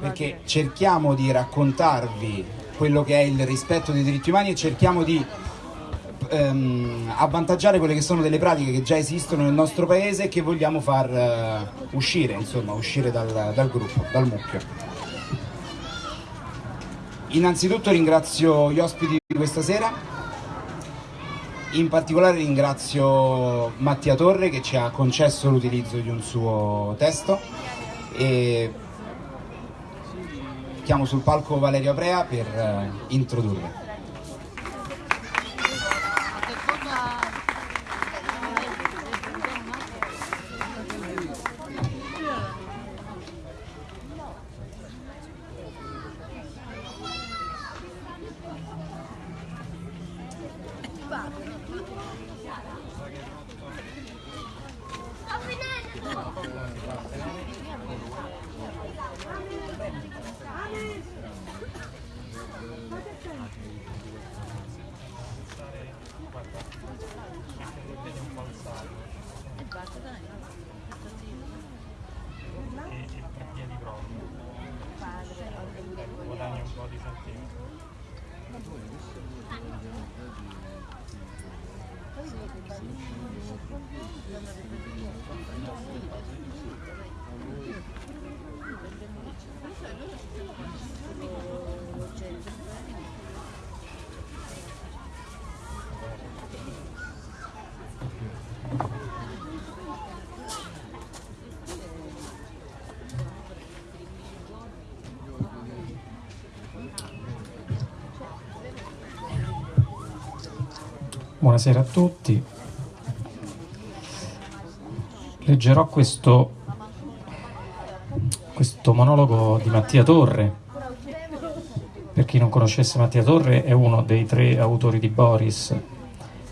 perché cerchiamo di raccontarvi quello che è il rispetto dei diritti umani e cerchiamo di ehm, avvantaggiare quelle che sono delle pratiche che già esistono nel nostro paese e che vogliamo far uh, uscire, insomma, uscire dal, dal gruppo, dal mucchio. Innanzitutto ringrazio gli ospiti di questa sera, in particolare ringrazio Mattia Torre che ci ha concesso l'utilizzo di un suo testo. E chiamo sul palco Valerio Aprea per uh, introdurre. Buonasera a tutti. Leggerò questo, questo monologo di Mattia Torre. Per chi non conoscesse Mattia Torre è uno dei tre autori di Boris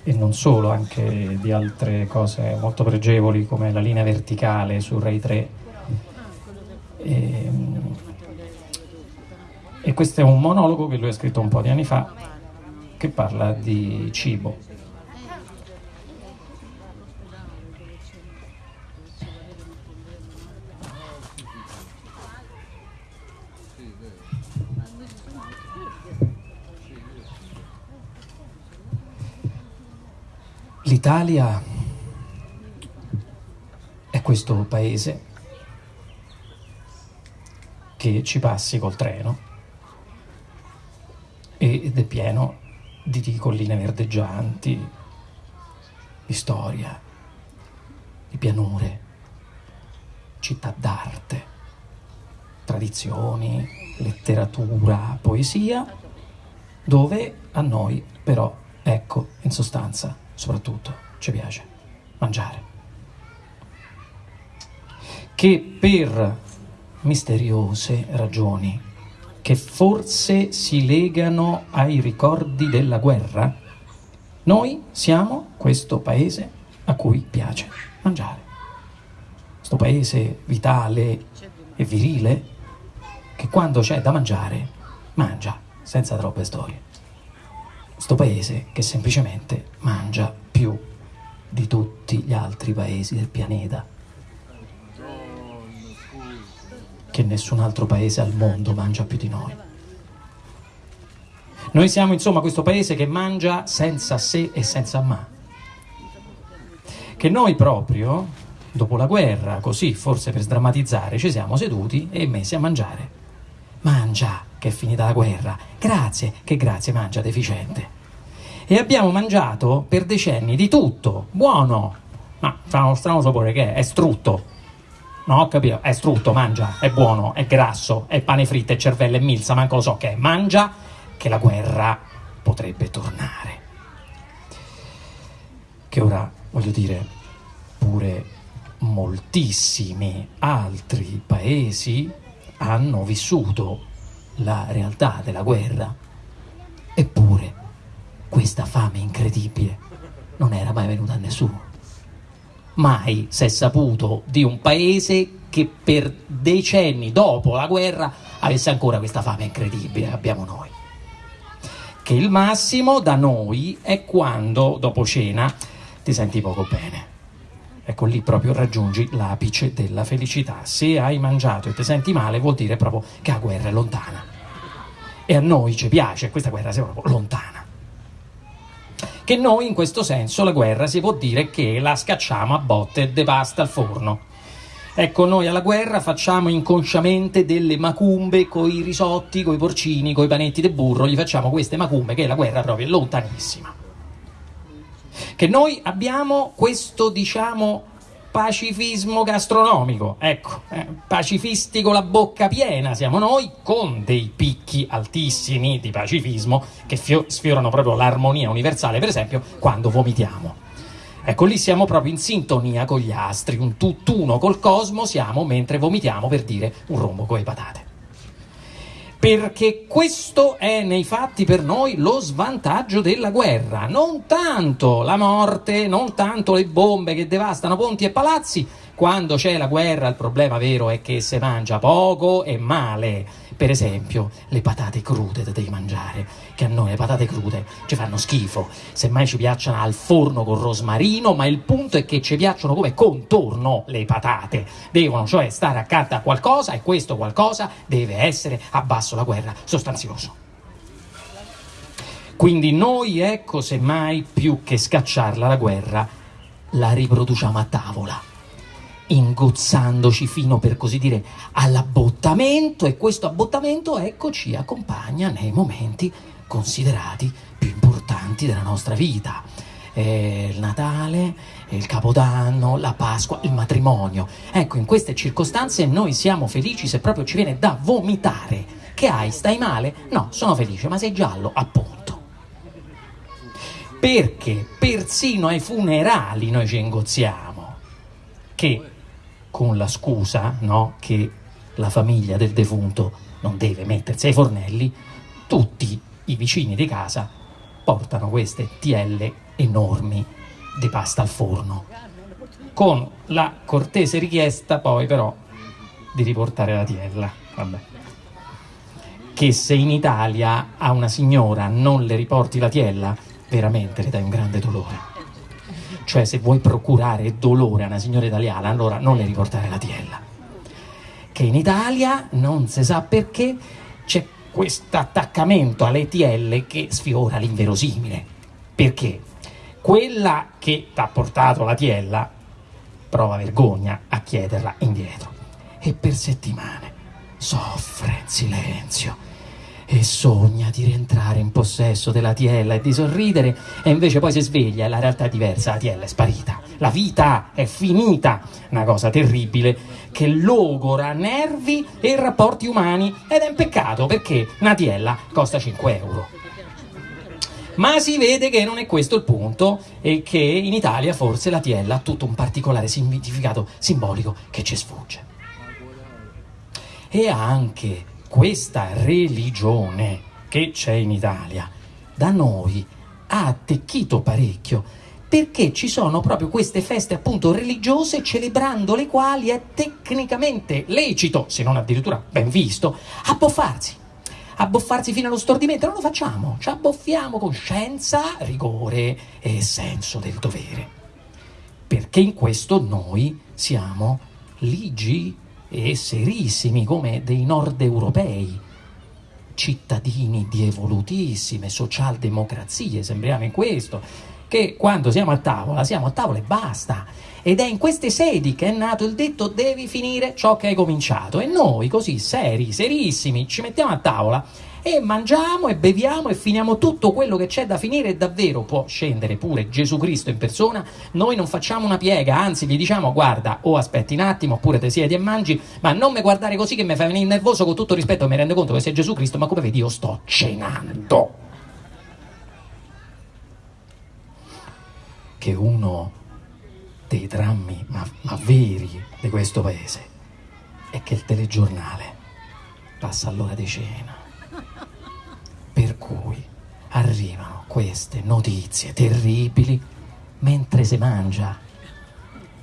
e non solo, anche di altre cose molto pregevoli come La linea verticale su Rai 3. E, e questo è un monologo che lui ha scritto un po' di anni fa che parla di cibo. L'Italia è questo paese che ci passi col treno ed è pieno di colline verdeggianti, di storia, di pianure, città d'arte, tradizioni, letteratura, poesia, dove a noi però, ecco, in sostanza, soprattutto ci piace mangiare. Che per misteriose ragioni che forse si legano ai ricordi della guerra, noi siamo questo paese a cui piace mangiare. Questo paese vitale e virile che quando c'è da mangiare mangia senza troppe storie sto paese che semplicemente mangia più di tutti gli altri paesi del pianeta. Che nessun altro paese al mondo mangia più di noi. Noi siamo insomma questo paese che mangia senza se e senza ma. Che noi proprio dopo la guerra così forse per sdrammatizzare ci siamo seduti e messi a mangiare. Mangia che è finita la guerra. Grazie, che grazie, mangia deficiente. E abbiamo mangiato per decenni di tutto, buono. Ma strano, strano sapore che è? È strutto. No, ho capito, è strutto, mangia, è buono, è grasso, è pane fritto, è cervello, è milza, manco lo so che è. Mangia che la guerra potrebbe tornare. Che ora, voglio dire, pure moltissimi altri paesi hanno vissuto la realtà della guerra. Eppure questa fame incredibile non era mai venuta a nessuno. Mai si è saputo di un paese che per decenni dopo la guerra avesse ancora questa fame incredibile che abbiamo noi. Che il massimo da noi è quando dopo cena ti senti poco bene. Ecco lì proprio raggiungi l'apice della felicità. Se hai mangiato e ti senti male vuol dire proprio che la guerra è lontana. E a noi ci piace, questa guerra sia proprio lontana. Che noi in questo senso la guerra si può dire che la scacciamo a botte e devasta il forno. Ecco, noi alla guerra facciamo inconsciamente delle macumbe coi risotti, coi porcini, coi panetti de burro, gli facciamo queste macumbe che la guerra proprio è lontanissima che noi abbiamo questo, diciamo, pacifismo gastronomico, ecco, eh, pacifisti con la bocca piena siamo noi, con dei picchi altissimi di pacifismo che fio- sfiorano proprio l'armonia universale, per esempio, quando vomitiamo. Ecco, lì siamo proprio in sintonia con gli astri, un tutt'uno col cosmo siamo mentre vomitiamo per dire un rombo con le patate perché questo è nei fatti per noi lo svantaggio della guerra, non tanto la morte, non tanto le bombe che devastano ponti e palazzi, quando c'è la guerra il problema vero è che si mangia poco e male. Per esempio, le patate crude da devi mangiare, che a noi le patate crude ci fanno schifo. Semmai ci piacciono al forno con rosmarino, ma il punto è che ci piacciono come contorno le patate. Devono cioè stare accanto a qualcosa e questo qualcosa deve essere, abbasso la guerra, sostanzioso. Quindi noi, ecco, semmai più che scacciarla la guerra, la riproduciamo a tavola ingozzandoci fino per così dire all'abbottamento e questo abbottamento ecco ci accompagna nei momenti considerati più importanti della nostra vita eh, il Natale, il Capodanno, la Pasqua, il matrimonio. Ecco, in queste circostanze noi siamo felici se proprio ci viene da vomitare. Che hai? Stai male? No, sono felice, ma sei giallo, appunto. Perché persino ai funerali noi ci ingozziamo. Che con la scusa no, che la famiglia del defunto non deve mettersi ai fornelli, tutti i vicini di casa portano queste tielle enormi di pasta al forno, con la cortese richiesta poi però di riportare la tiella. Vabbè. Che se in Italia a una signora non le riporti la tiella, veramente le dai un grande dolore cioè se vuoi procurare dolore a una signora italiana allora non le riportare la tiella. Che in Italia non si sa perché c'è questo attaccamento alle TL che sfiora l'inverosimile. Perché? Quella che ti ha portato la tiella prova vergogna a chiederla indietro. E per settimane soffre in silenzio e sogna di rientrare in possesso della tiella e di sorridere e invece poi si sveglia e la realtà è diversa, la tiella è sparita, la vita è finita, una cosa terribile che logora nervi e rapporti umani ed è un peccato perché una tiella costa 5 euro. Ma si vede che non è questo il punto e che in Italia forse la tiella ha tutto un particolare significato simbolico che ci sfugge. E anche questa religione che c'è in Italia da noi ha attecchito parecchio perché ci sono proprio queste feste appunto religiose celebrando le quali è tecnicamente lecito, se non addirittura ben visto, abboffarsi. Abboffarsi fino allo stordimento, non lo facciamo, ci abboffiamo con scienza, rigore e senso del dovere. Perché in questo noi siamo ligi e serissimi come dei nord europei, cittadini di evolutissime socialdemocrazie, sembriamo in questo, che quando siamo a tavola siamo a tavola e basta. Ed è in queste sedi che è nato il detto devi finire ciò che hai cominciato. E noi così seri, serissimi, ci mettiamo a tavola e mangiamo e beviamo e finiamo tutto quello che c'è da finire e davvero può scendere pure Gesù Cristo in persona, noi non facciamo una piega, anzi gli diciamo guarda o aspetti un attimo oppure te siedi e mangi, ma non mi guardare così che mi fai venire nervoso con tutto rispetto, mi rendo conto che sei Gesù Cristo, ma come vedi io sto cenando. Che uno dei drammi ma, ma veri di questo paese è che il telegiornale passa all'ora di cena per cui arrivano queste notizie terribili mentre si mangia,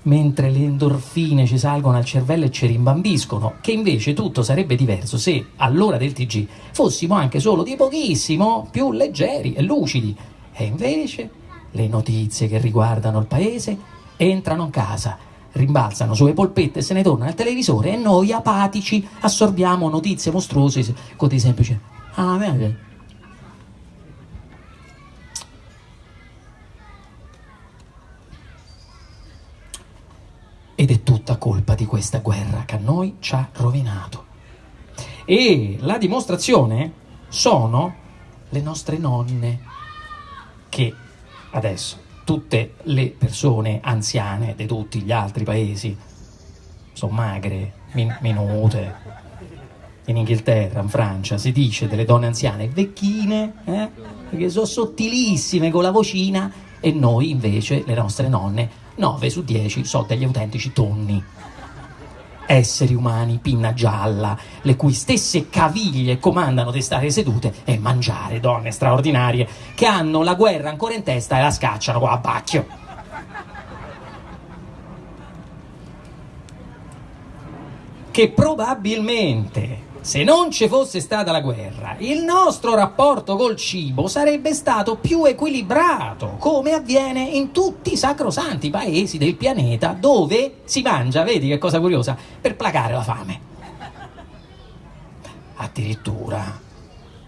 mentre le endorfine ci salgono al cervello e ci rimbambiscono, che invece tutto sarebbe diverso se all'ora del TG fossimo anche solo di pochissimo più leggeri e lucidi. E invece le notizie che riguardano il paese entrano in casa, rimbalzano sulle polpette e se ne tornano al televisore e noi apatici assorbiamo notizie mostruose con dei semplici ah vedi ed è tutta colpa di questa guerra che a noi ci ha rovinato e la dimostrazione sono le nostre nonne che adesso tutte le persone anziane di tutti gli altri paesi sono magre, min- minute. In Inghilterra, in Francia, si dice delle donne anziane vecchine, eh? perché sono sottilissime con la vocina, e noi invece, le nostre nonne, 9 su 10 sono degli autentici tonni esseri umani pinna gialla, le cui stesse caviglie comandano di stare sedute e mangiare donne straordinarie che hanno la guerra ancora in testa e la scacciano qua a bacchio. Che probabilmente se non ci fosse stata la guerra, il nostro rapporto col cibo sarebbe stato più equilibrato, come avviene in tutti i sacrosanti paesi del pianeta dove si mangia, vedi che cosa curiosa, per placare la fame. Addirittura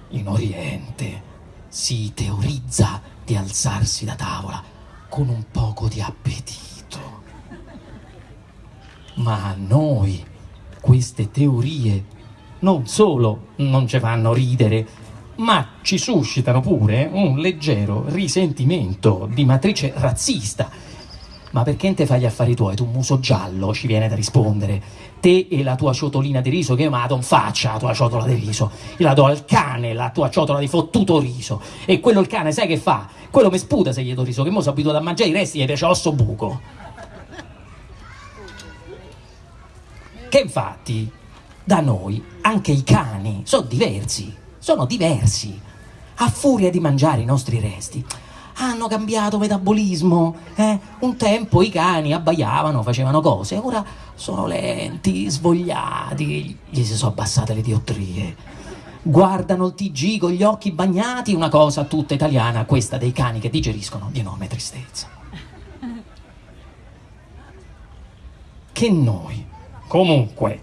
in Oriente si teorizza di alzarsi da tavola con un poco di appetito. Ma a noi queste teorie non solo non ci fanno ridere, ma ci suscitano pure un leggero risentimento di matrice razzista. Ma perché te fai gli affari tuoi? Tu muso giallo ci viene da rispondere. Te e la tua ciotolina di riso che io me la do in faccia la tua ciotola di riso. Io la do al cane la tua ciotola di fottuto riso. E quello il cane sai che fa? Quello mi sputa se gli do riso, che mo sono abituato a mangiare i resti e piace osso buco. Che infatti da noi anche i cani sono diversi, sono diversi. A furia di mangiare i nostri resti, hanno cambiato metabolismo. Eh? Un tempo i cani abbaiavano, facevano cose, ora sono lenti, svogliati, gli si sono abbassate le diottrie. Guardano il TG con gli occhi bagnati, una cosa tutta italiana, questa dei cani che digeriscono di enorme tristezza. Che noi, comunque,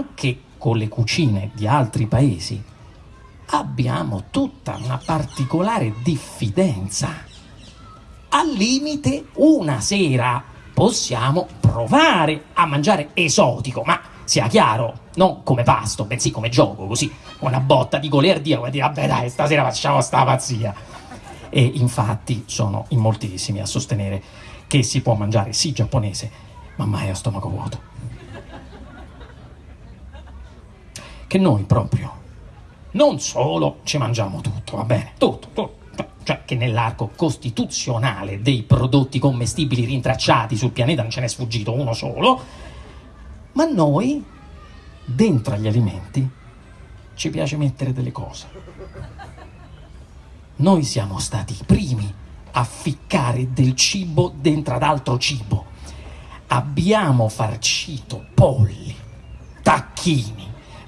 anche con le cucine di altri paesi, abbiamo tutta una particolare diffidenza. Al limite, una sera possiamo provare a mangiare esotico, ma sia chiaro, non come pasto, bensì come gioco, così, una botta di goliardia, come dire, vabbè dai, stasera facciamo sta pazzia. E infatti sono in moltissimi a sostenere che si può mangiare sì giapponese, ma mai a stomaco vuoto. Che noi proprio non solo ci mangiamo tutto, va bene, tutto, tutto, cioè che nell'arco costituzionale dei prodotti commestibili rintracciati sul pianeta non ce n'è sfuggito uno solo, ma noi dentro agli alimenti ci piace mettere delle cose. Noi siamo stati i primi a ficcare del cibo dentro ad altro cibo. Abbiamo farcito polli, tacchini,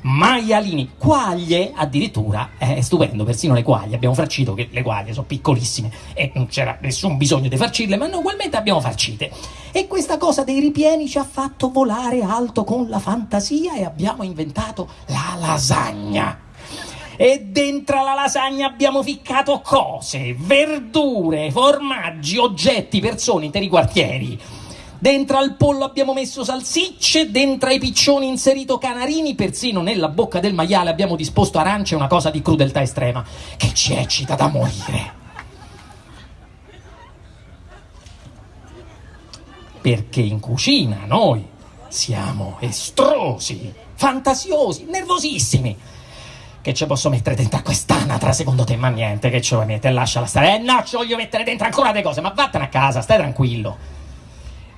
maialini, quaglie addirittura, è stupendo, persino le quaglie, abbiamo farcito che le quaglie sono piccolissime e non c'era nessun bisogno di farcirle, ma noi ugualmente abbiamo farcite. E questa cosa dei ripieni ci ha fatto volare alto con la fantasia e abbiamo inventato la lasagna. E dentro la lasagna abbiamo ficcato cose, verdure, formaggi, oggetti, persone, interi quartieri Dentro al pollo abbiamo messo salsicce, dentro ai piccioni inserito canarini, persino nella bocca del maiale abbiamo disposto arance, una cosa di crudeltà estrema che ci eccita da morire. Perché in cucina noi siamo estrosi, fantasiosi, nervosissimi che ci posso mettere dentro a quest'anatra secondo te? Ma niente, che ce vuoi mettere? Lasciala stare. Eh no, ci voglio mettere dentro ancora delle cose, ma vattene a casa, stai tranquillo.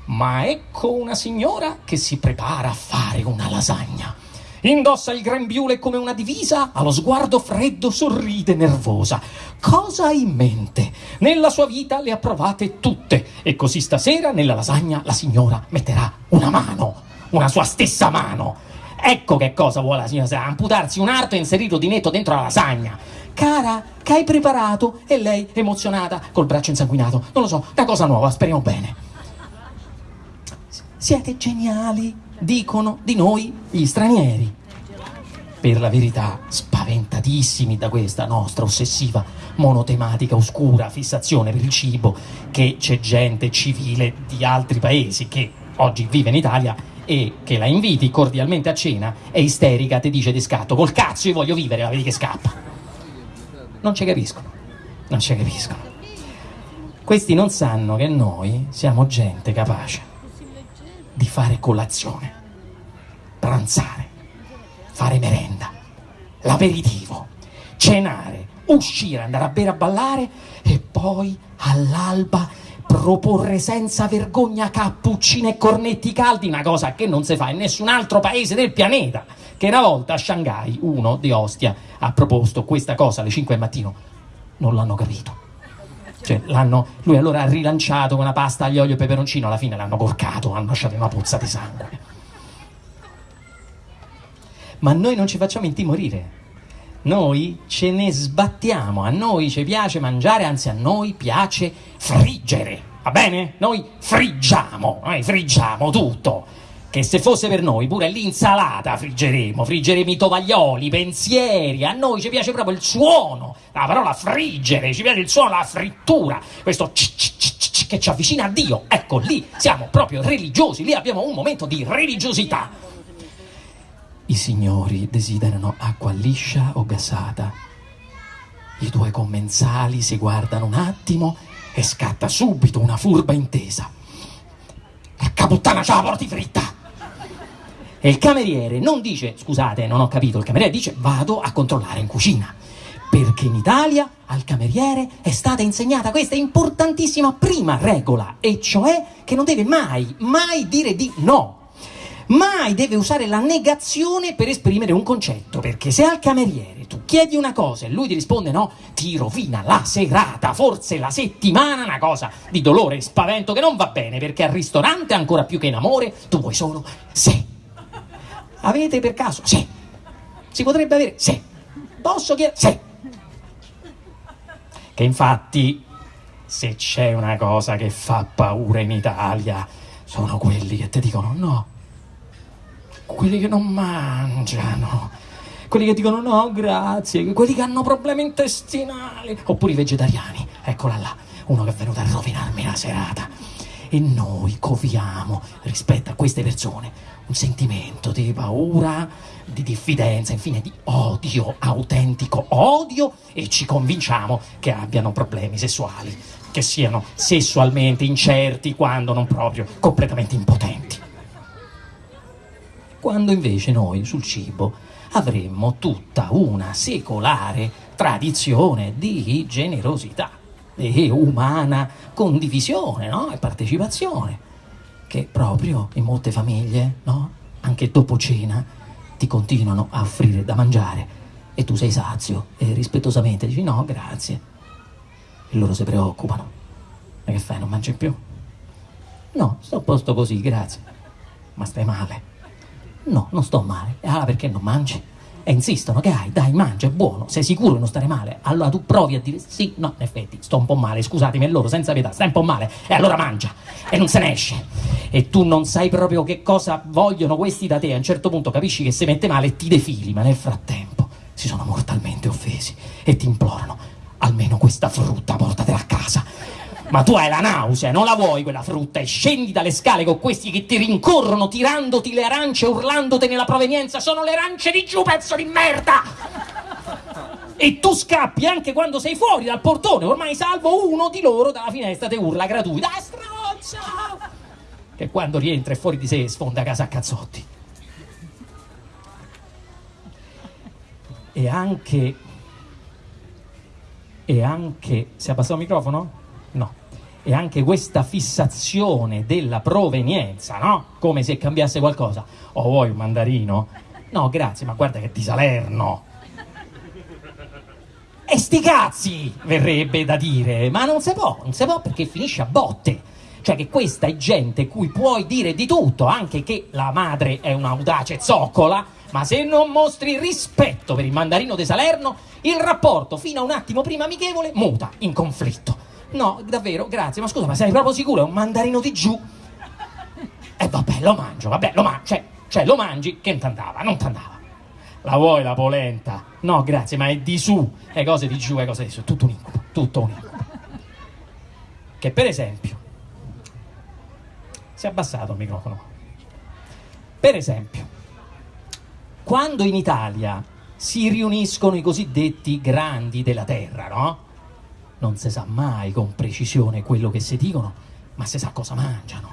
Ma ecco una signora che si prepara a fare una lasagna. Indossa il grembiule come una divisa, ha lo sguardo freddo, sorride nervosa. Cosa ha in mente? Nella sua vita le ha provate tutte e così stasera nella lasagna la signora metterà una mano, una sua stessa mano. Ecco che cosa vuole la signora, amputarsi un arto e inserirlo di netto dentro la lasagna. Cara, che hai preparato? E lei emozionata, col braccio insanguinato. Non lo so, una cosa nuova, speriamo bene. Siete geniali, dicono di noi gli stranieri. Per la verità, spaventatissimi da questa nostra ossessiva, monotematica, oscura fissazione per il cibo, che c'è gente civile di altri paesi che oggi vive in Italia e che la inviti cordialmente a cena, è isterica, ti dice di scatto, col cazzo io voglio vivere, la vedi che scappa. Non ci capiscono, non ci capiscono. Questi non sanno che noi siamo gente capace di fare colazione, pranzare, fare merenda, l'aperitivo, cenare, uscire, andare a bere a ballare e poi all'alba proporre senza vergogna cappuccine e cornetti caldi, una cosa che non si fa in nessun altro paese del pianeta. Che una volta a Shanghai uno di Ostia ha proposto questa cosa alle 5 del mattino, non l'hanno capito. Cioè, lui allora ha rilanciato una pasta aglio, olio e peperoncino, alla fine l'hanno corcato, hanno lasciato una puzza di sangue. Ma noi non ci facciamo intimorire. Noi ce ne sbattiamo, a noi ci piace mangiare, anzi a noi piace friggere, va bene? Noi friggiamo, noi friggiamo tutto che se fosse per noi pure l'insalata friggeremo, friggeremo i tovaglioli, i pensieri, a noi ci piace proprio il suono, la parola friggere, ci piace il suono, la frittura, questo che ci avvicina a Dio, ecco lì siamo proprio religiosi, lì abbiamo un momento di religiosità. I signori desiderano acqua liscia o gassata. I due commensali si guardano un attimo e scatta subito una furba intesa. Porca puttana, c'ha la porti fritta! E il cameriere non dice, scusate, non ho capito, il cameriere dice vado a controllare in cucina. Perché in Italia al cameriere è stata insegnata questa importantissima prima regola, e cioè che non deve mai, mai dire di no. Mai deve usare la negazione per esprimere un concetto, perché se al cameriere tu chiedi una cosa e lui ti risponde no, ti rovina la serata, forse la settimana, una cosa di dolore e spavento che non va bene, perché al ristorante ancora più che in amore tu vuoi solo se Avete per caso? Sì. Si potrebbe avere? Sì. Posso chiedere? Sì. Che infatti, se c'è una cosa che fa paura in Italia, sono quelli che ti dicono no. Quelli che non mangiano. Quelli che dicono no, grazie. Quelli che hanno problemi intestinali. Oppure i vegetariani. Eccola là. Uno che è venuto a rovinarmi la serata. E noi coviamo rispetto a queste persone un sentimento di paura, di diffidenza, infine di odio, autentico odio e ci convinciamo che abbiano problemi sessuali, che siano sessualmente incerti quando non proprio completamente impotenti. Quando invece noi sul cibo avremmo tutta una secolare tradizione di generosità e umana condivisione no? e partecipazione che proprio in molte famiglie, no? anche dopo cena, ti continuano a offrire da mangiare e tu sei sazio e rispettosamente dici no, grazie. E loro si preoccupano. Ma che fai, non mangi più? No, sto a posto così, grazie. Ma stai male? No, non sto male. Ah, perché non mangi? E insistono che hai, dai, mangia, è buono, sei sicuro di non stare male? Allora tu provi a dire sì, no, in effetti sto un po' male, scusatemi, e loro senza pietà, stai un po' male, e allora mangia, e non se ne esce. E tu non sai proprio che cosa vogliono questi da te, a un certo punto capisci che si mette male ti defili, ma nel frattempo si sono mortalmente offesi e ti implorano, almeno questa frutta portatela a casa ma tu hai la nausea, non la vuoi quella frutta e scendi dalle scale con questi che ti rincorrono tirandoti le arance, urlandoti nella provenienza, sono le arance di giù, pezzo di merda! E tu scappi anche quando sei fuori dal portone, ormai salvo uno di loro dalla finestra ti urla gratuita, ah, stronzo! Che quando rientra e fuori di sé sfonda casa a cazzotti. E anche... E anche... Si è abbassato il microfono? No. E anche questa fissazione della provenienza, no? Come se cambiasse qualcosa. Oh, vuoi un mandarino? No, grazie, ma guarda che di Salerno. E sti cazzi, verrebbe da dire, ma non si può, non si può perché finisce a botte. Cioè che questa è gente cui puoi dire di tutto, anche che la madre è un'audace zoccola, ma se non mostri rispetto per il mandarino di Salerno, il rapporto fino a un attimo prima amichevole muta in conflitto. No, davvero, grazie, ma scusa, ma sei proprio sicuro? È un mandarino di giù? E vabbè, lo mangio, vabbè, lo mangio, cioè, cioè lo mangi, che non t'andava, non t'andava. La vuoi la polenta? No, grazie, ma è di su, le cose di giù, le cose di su, tutto un incubo, tutto un incubo. Che per esempio, si è abbassato il microfono. Per esempio, quando in Italia si riuniscono i cosiddetti grandi della terra, no? Non si sa mai con precisione quello che si dicono, ma si sa cosa mangiano.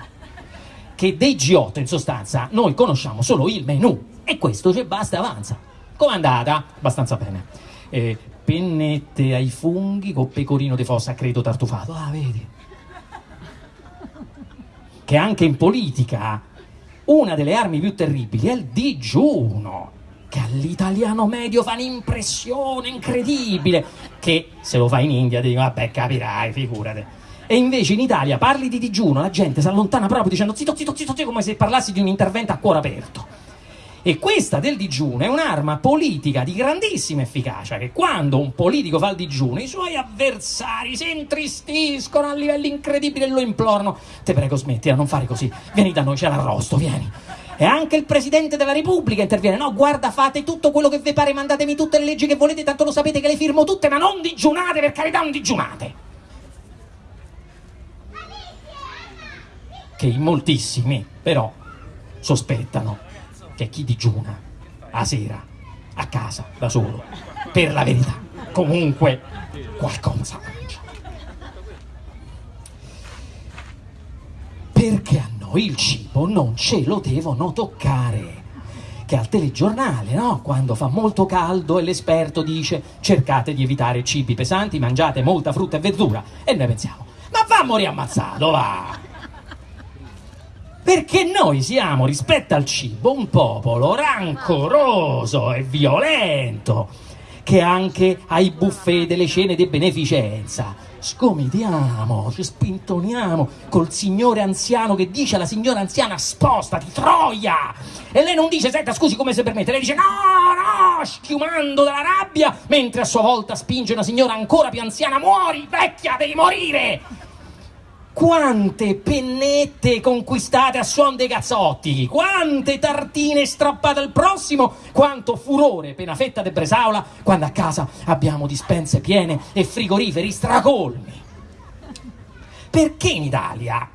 Che dei G8 in sostanza noi conosciamo solo il menù e questo ci basta e avanza. Com'è andata? Abbastanza bene. Eh, pennette ai funghi con pecorino di fossa, credo tartufato. Ah, vedi? Che anche in politica una delle armi più terribili è il digiuno che all'italiano medio fa un'impressione incredibile, che se lo fa in India ti dico, vabbè capirai, figurate. E invece in Italia parli di digiuno, la gente si allontana proprio dicendo zitto, zitto, zitto, zitto, come se parlassi di un intervento a cuore aperto. E questa del digiuno è un'arma politica di grandissima efficacia, che quando un politico fa il digiuno, i suoi avversari si intristiscono a livelli incredibili e lo implorano. Te prego smetti, non fare così, vieni da noi, c'è l'arrosto, vieni. E anche il Presidente della Repubblica interviene. No, guarda, fate tutto quello che vi pare, mandatemi tutte le leggi che volete, tanto lo sapete che le firmo tutte, ma non digiunate, per carità, non digiunate. Che in moltissimi, però, sospettano che chi digiuna a sera, a casa, da solo, per la verità, comunque qualcosa mangia. Perché a noi il cibo non ce lo devono toccare. Che al telegiornale, no? Quando fa molto caldo e l'esperto dice cercate di evitare cibi pesanti, mangiate molta frutta e verdura. E noi pensiamo, ma va a morire ammazzato, va! Perché noi siamo, rispetto al cibo, un popolo rancoroso e violento, che anche ai buffet delle cene di beneficenza scomediamo, ci spintoniamo col signore anziano che dice alla signora anziana spostati, troia! E lei non dice, senta scusi come se permette, lei dice no, no, schiumando dalla rabbia, mentre a sua volta spinge una signora ancora più anziana, muori vecchia, devi morire! Quante pennette conquistate a suon dei cazzotti, quante tartine strappate al prossimo, quanto furore per una fetta di bresaola quando a casa abbiamo dispense piene e frigoriferi stracolmi. Perché in Italia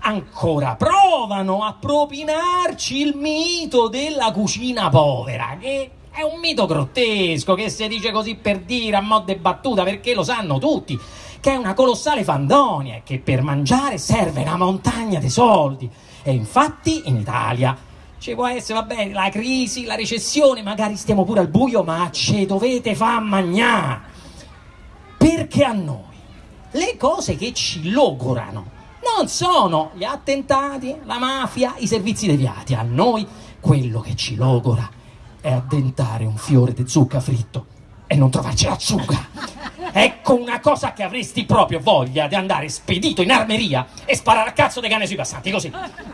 ancora provano a propinarci il mito della cucina povera, che è un mito grottesco che si dice così per dire a mo' de battuta perché lo sanno tutti che è una colossale fandonia e che per mangiare serve una montagna di soldi. E infatti in Italia ci può essere, va bene, la crisi, la recessione, magari stiamo pure al buio, ma ci dovete far mangiare. Perché a noi le cose che ci logorano non sono gli attentati, la mafia, i servizi deviati. A noi quello che ci logora è addentare un fiore di zucca fritto e non trovarci la zucca. Ecco una cosa che avresti proprio voglia di andare spedito in armeria e sparare a cazzo dei cani sui passanti, così.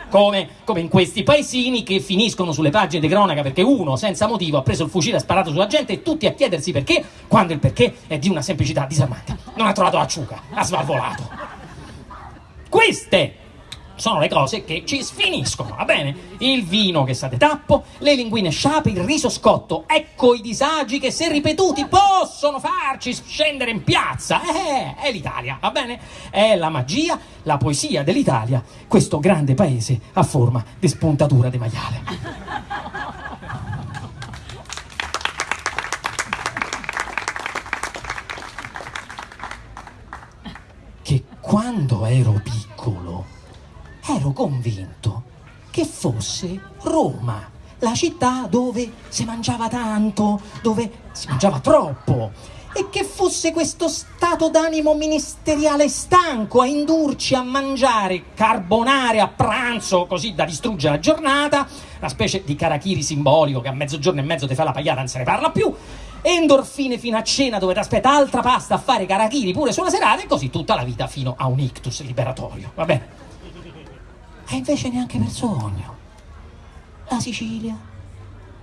Come, come in questi paesini che finiscono sulle pagine di cronaca perché uno, senza motivo, ha preso il fucile e ha sparato sulla gente e tutti a chiedersi perché, quando il perché è di una semplicità disarmante. Non ha trovato la ciuca, ha svalvolato. Queste sono le cose che ci sfiniscono, va bene? Il vino che di tappo, le linguine sciape, il riso scotto, ecco i disagi che se ripetuti possono farci scendere in piazza. Eh, è l'Italia, va bene? È la magia, la poesia dell'Italia, questo grande paese a forma di spuntatura di maiale. Quando ero piccolo ero convinto che fosse Roma, la città dove si mangiava tanto, dove si mangiava troppo, e che fosse questo stato d'animo ministeriale stanco a indurci a mangiare carbonare a pranzo così da distruggere la giornata, una specie di karachiri simbolico che a mezzogiorno e mezzo ti fa la pagliata non se ne parla più, endorfine fino a cena dove ti aspetta altra pasta a fare karachiri pure sulla serata e così tutta la vita fino a un ictus liberatorio, va bene? E invece neanche per sogno. La Sicilia,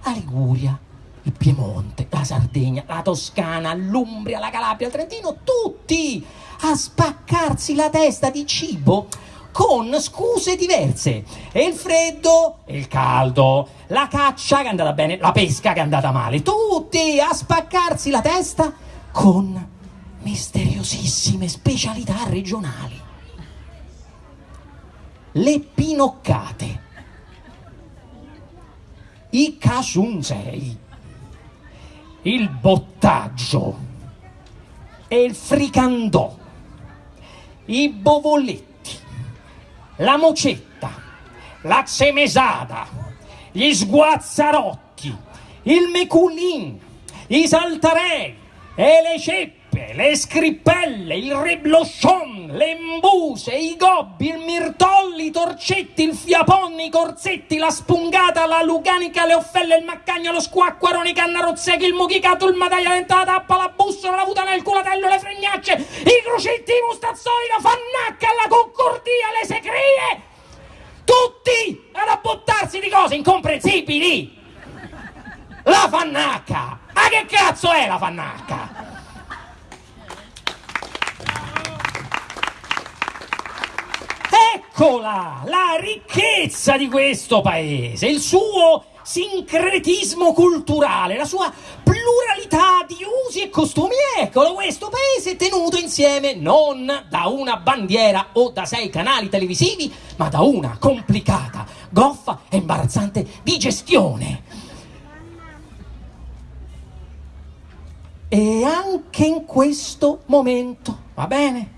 la Liguria, il Piemonte, la Sardegna, la Toscana, l'Umbria, la Calabria, il Trentino, tutti a spaccarsi la testa di cibo con scuse diverse. E il freddo il caldo, la caccia che è andata bene, la pesca che è andata male, tutti a spaccarsi la testa con misteriosissime specialità regionali. Le pinoccate, i casunsei, il bottaggio. E il fricandò, i bovoletti, la mocetta, la cemesada, gli sguazzarotti, il meculin, i saltarei e le ceppe le scrippelle, il reblochon, le mbuse, i gobbi, il mirtolli, i torcetti, il fiaponni, i corsetti, la spungata, la luganica, le offelle, il maccagno, lo squacquarone, i cannarozzechi, il muchicato, il mataglia dentata, la tappa, la bussola, la putana, il culatello, le fregnacce, i crucetti, i mustazzoni, la fannacca, la concordia, le secrie! Tutti ad abbottarsi di cose incomprensibili! La fannacca! Ma che cazzo è la fannacca? Eccola la ricchezza di questo paese, il suo sincretismo culturale, la sua pluralità di usi e costumi. Eccolo questo paese tenuto insieme non da una bandiera o da sei canali televisivi, ma da una complicata, goffa e imbarazzante digestione. E anche in questo momento, va bene?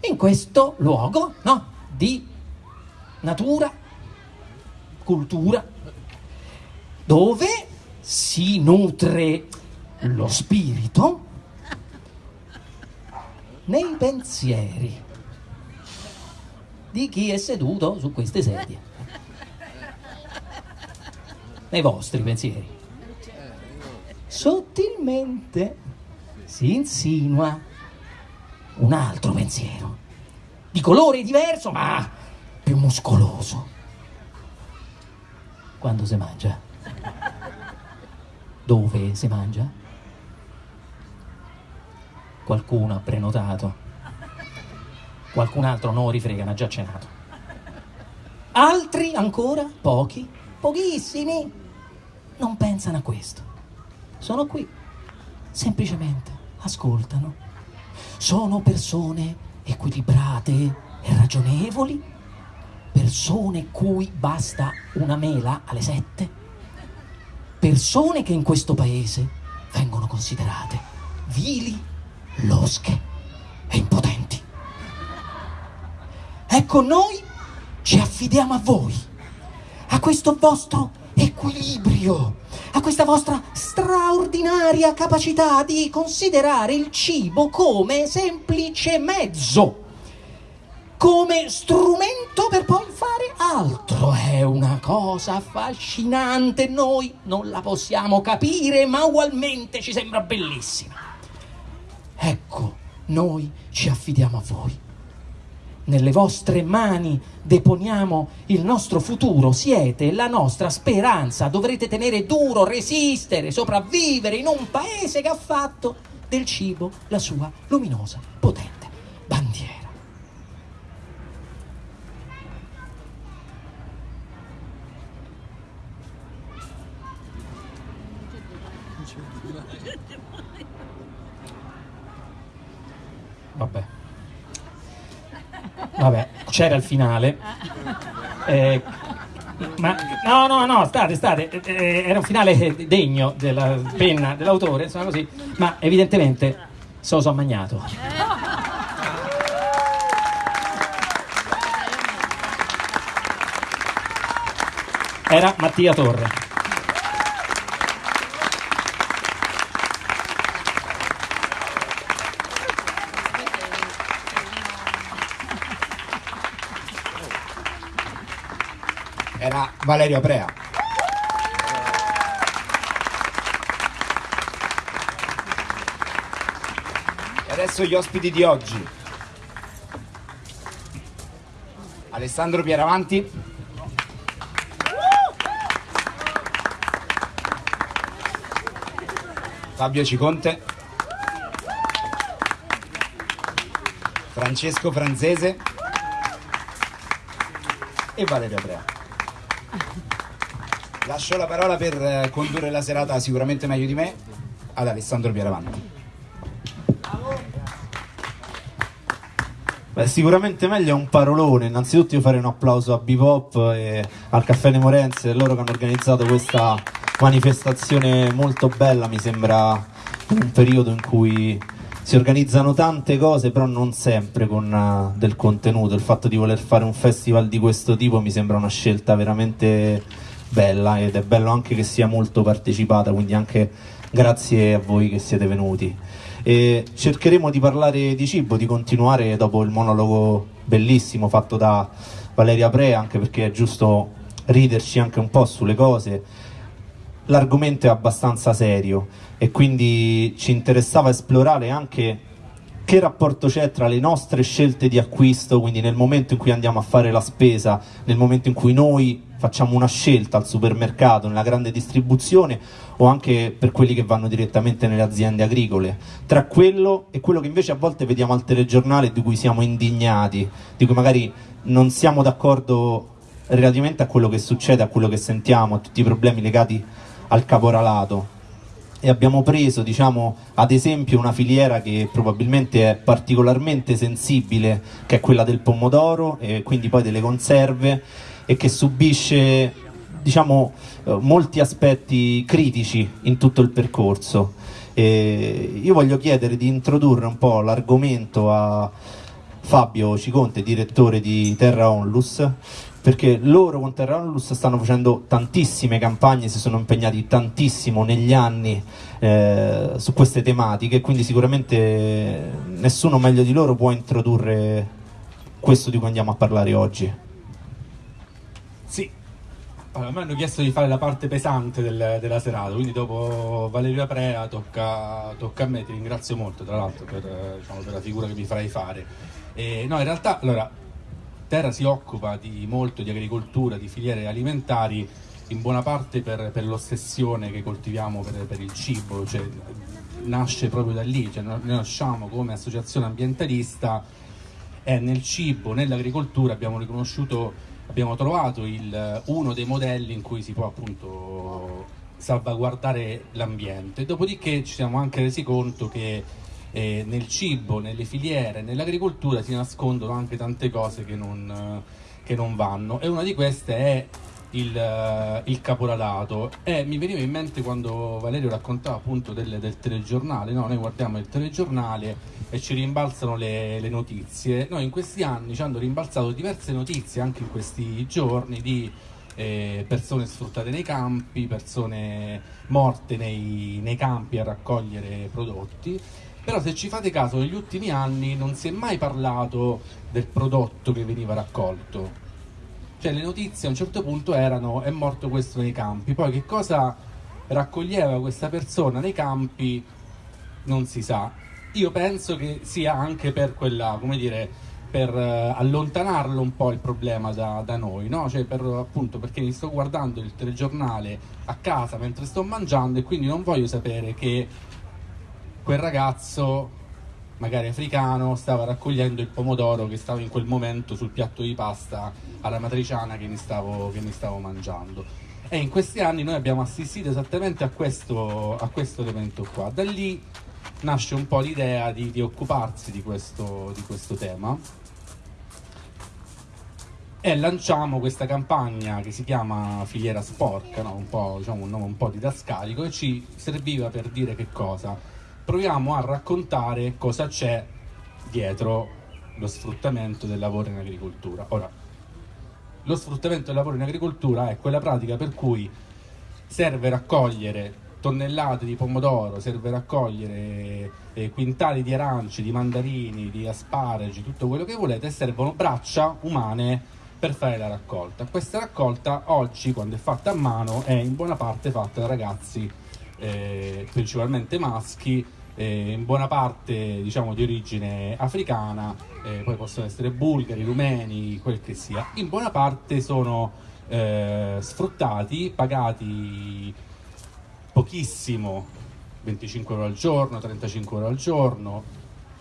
In questo luogo no, di natura, cultura, dove si nutre lo spirito nei pensieri di chi è seduto su queste sedie. Nei vostri pensieri. Sottilmente si insinua un altro pensiero, di colore diverso ma più muscoloso. Quando si mangia? Dove si mangia? Qualcuno ha prenotato, qualcun altro no rifrega, ha già cenato. Altri ancora, pochi, pochissimi, non pensano a questo. Sono qui, semplicemente ascoltano sono persone equilibrate e ragionevoli, persone cui basta una mela alle sette, persone che in questo paese vengono considerate vili, losche e impotenti. Ecco, noi ci affidiamo a voi, a questo vostro equilibrio a questa vostra straordinaria capacità di considerare il cibo come semplice mezzo, come strumento per poi fare altro. È una cosa affascinante, noi non la possiamo capire, ma ugualmente ci sembra bellissima. Ecco, noi ci affidiamo a voi nelle vostre mani deponiamo il nostro futuro, siete la nostra speranza, dovrete tenere duro, resistere, sopravvivere in un paese che ha fatto del cibo la sua luminosa, potente bandiera. Vabbè. Vabbè, c'era il finale. Eh, ma no, no, no, state, state, eh, era un finale degno della penna dell'autore, insomma così, ma evidentemente se lo so magnato. Era Mattia Torre. era Valerio Aprea. E adesso gli ospiti di oggi. Alessandro Pieravanti. Fabio Ciconte. Francesco Franzese. e Valeria Brea. Lascio la parola per eh, condurre la serata sicuramente meglio di me ad Alessandro Pieravanti. Beh, sicuramente meglio è un parolone. Innanzitutto io farei un applauso a Bebop e al Caffè Nemorense, loro che hanno organizzato questa manifestazione molto bella, mi sembra un periodo in cui si organizzano tante cose, però non sempre con uh, del contenuto. Il fatto di voler fare un festival di questo tipo mi sembra una scelta veramente bella ed è bello anche che sia molto partecipata, quindi anche grazie a voi che siete venuti. E cercheremo di parlare di cibo, di continuare dopo il monologo bellissimo fatto da Valeria Pre, anche perché è giusto riderci anche un po' sulle cose. L'argomento è abbastanza serio e quindi ci interessava esplorare anche che rapporto c'è tra le nostre scelte di acquisto, quindi nel momento in cui andiamo a fare la spesa, nel momento in cui noi facciamo una scelta al supermercato, nella grande distribuzione o anche per quelli che vanno direttamente nelle aziende agricole, tra quello e quello che invece a volte vediamo al telegiornale di cui siamo indignati, di cui magari non siamo d'accordo relativamente a quello che succede, a quello che sentiamo, a tutti i problemi legati al caporalato. E abbiamo preso, diciamo, ad esempio una filiera che probabilmente è particolarmente sensibile, che è quella del pomodoro e quindi poi delle conserve e che subisce diciamo, eh, molti aspetti critici in tutto il percorso. E io voglio chiedere di introdurre un po' l'argomento a Fabio Ciconte, direttore di Terra Onlus, perché loro con Terra Onlus stanno facendo tantissime campagne, si sono impegnati tantissimo negli anni eh, su queste tematiche, quindi sicuramente nessuno meglio di loro può introdurre questo di cui andiamo a parlare oggi. Allora, me hanno chiesto di fare la parte pesante del, della serata, quindi dopo Valeria Prea tocca, tocca, a me, ti ringrazio molto tra l'altro per, diciamo, per la figura che mi farai fare. E, no, in realtà, allora, Terra si occupa di molto di agricoltura, di filiere alimentari, in buona parte per, per l'ossessione che coltiviamo per, per il cibo, cioè, nasce proprio da lì, cioè, noi nasciamo come associazione ambientalista e nel cibo, nell'agricoltura abbiamo riconosciuto abbiamo trovato il, uno dei modelli in cui si può appunto salvaguardare l'ambiente. Dopodiché ci siamo anche resi conto che eh, nel cibo, nelle filiere, nell'agricoltura si nascondono anche tante cose che non, che non vanno e una di queste è il, il caporalato. E mi veniva in mente quando Valerio raccontava appunto del, del telegiornale, no? noi guardiamo il telegiornale e ci rimbalzano le, le, notizie, noi in questi anni ci hanno rimbalzato diverse notizie anche in questi giorni di eh, persone sfruttate nei campi, persone morte nei, nei campi a raccogliere prodotti. Però se ci fate caso negli ultimi anni non si è mai parlato del prodotto che veniva raccolto cioè le notizie a un certo punto erano è morto questo nei campi, poi che cosa raccoglieva questa persona nei campi non si sa. Io penso che sia anche per quella, come dire, per uh, allontanarlo un po' il problema da, da noi, no? Cioè per, appunto perché mi sto guardando il telegiornale a casa mentre sto mangiando e quindi non voglio sapere che quel ragazzo magari africano, stava raccogliendo il pomodoro che stava in quel momento sul piatto di pasta alla matriciana che mi stavo, che mi stavo mangiando. E in questi anni noi abbiamo assistito esattamente a questo, a questo elemento qua. Da lì nasce un po' l'idea di, di occuparsi di questo, di questo tema e lanciamo questa campagna che si chiama Filiera Sporca, no? un, po', diciamo, un nome un po' didascalico, e ci serviva per dire che cosa? Proviamo a raccontare cosa c'è dietro lo sfruttamento del lavoro in agricoltura. Ora, lo sfruttamento del lavoro in agricoltura è quella pratica per cui serve raccogliere tonnellate di pomodoro, serve raccogliere eh, quintali di arance, di mandarini, di asparagi, tutto quello che volete e servono braccia umane per fare la raccolta. Questa raccolta oggi, quando è fatta a mano, è in buona parte fatta da ragazzi eh, principalmente maschi eh, in buona parte diciamo di origine africana, eh, poi possono essere bulgari, rumeni, quel che sia, in buona parte sono eh, sfruttati, pagati pochissimo, 25 euro al giorno, 35 euro al giorno,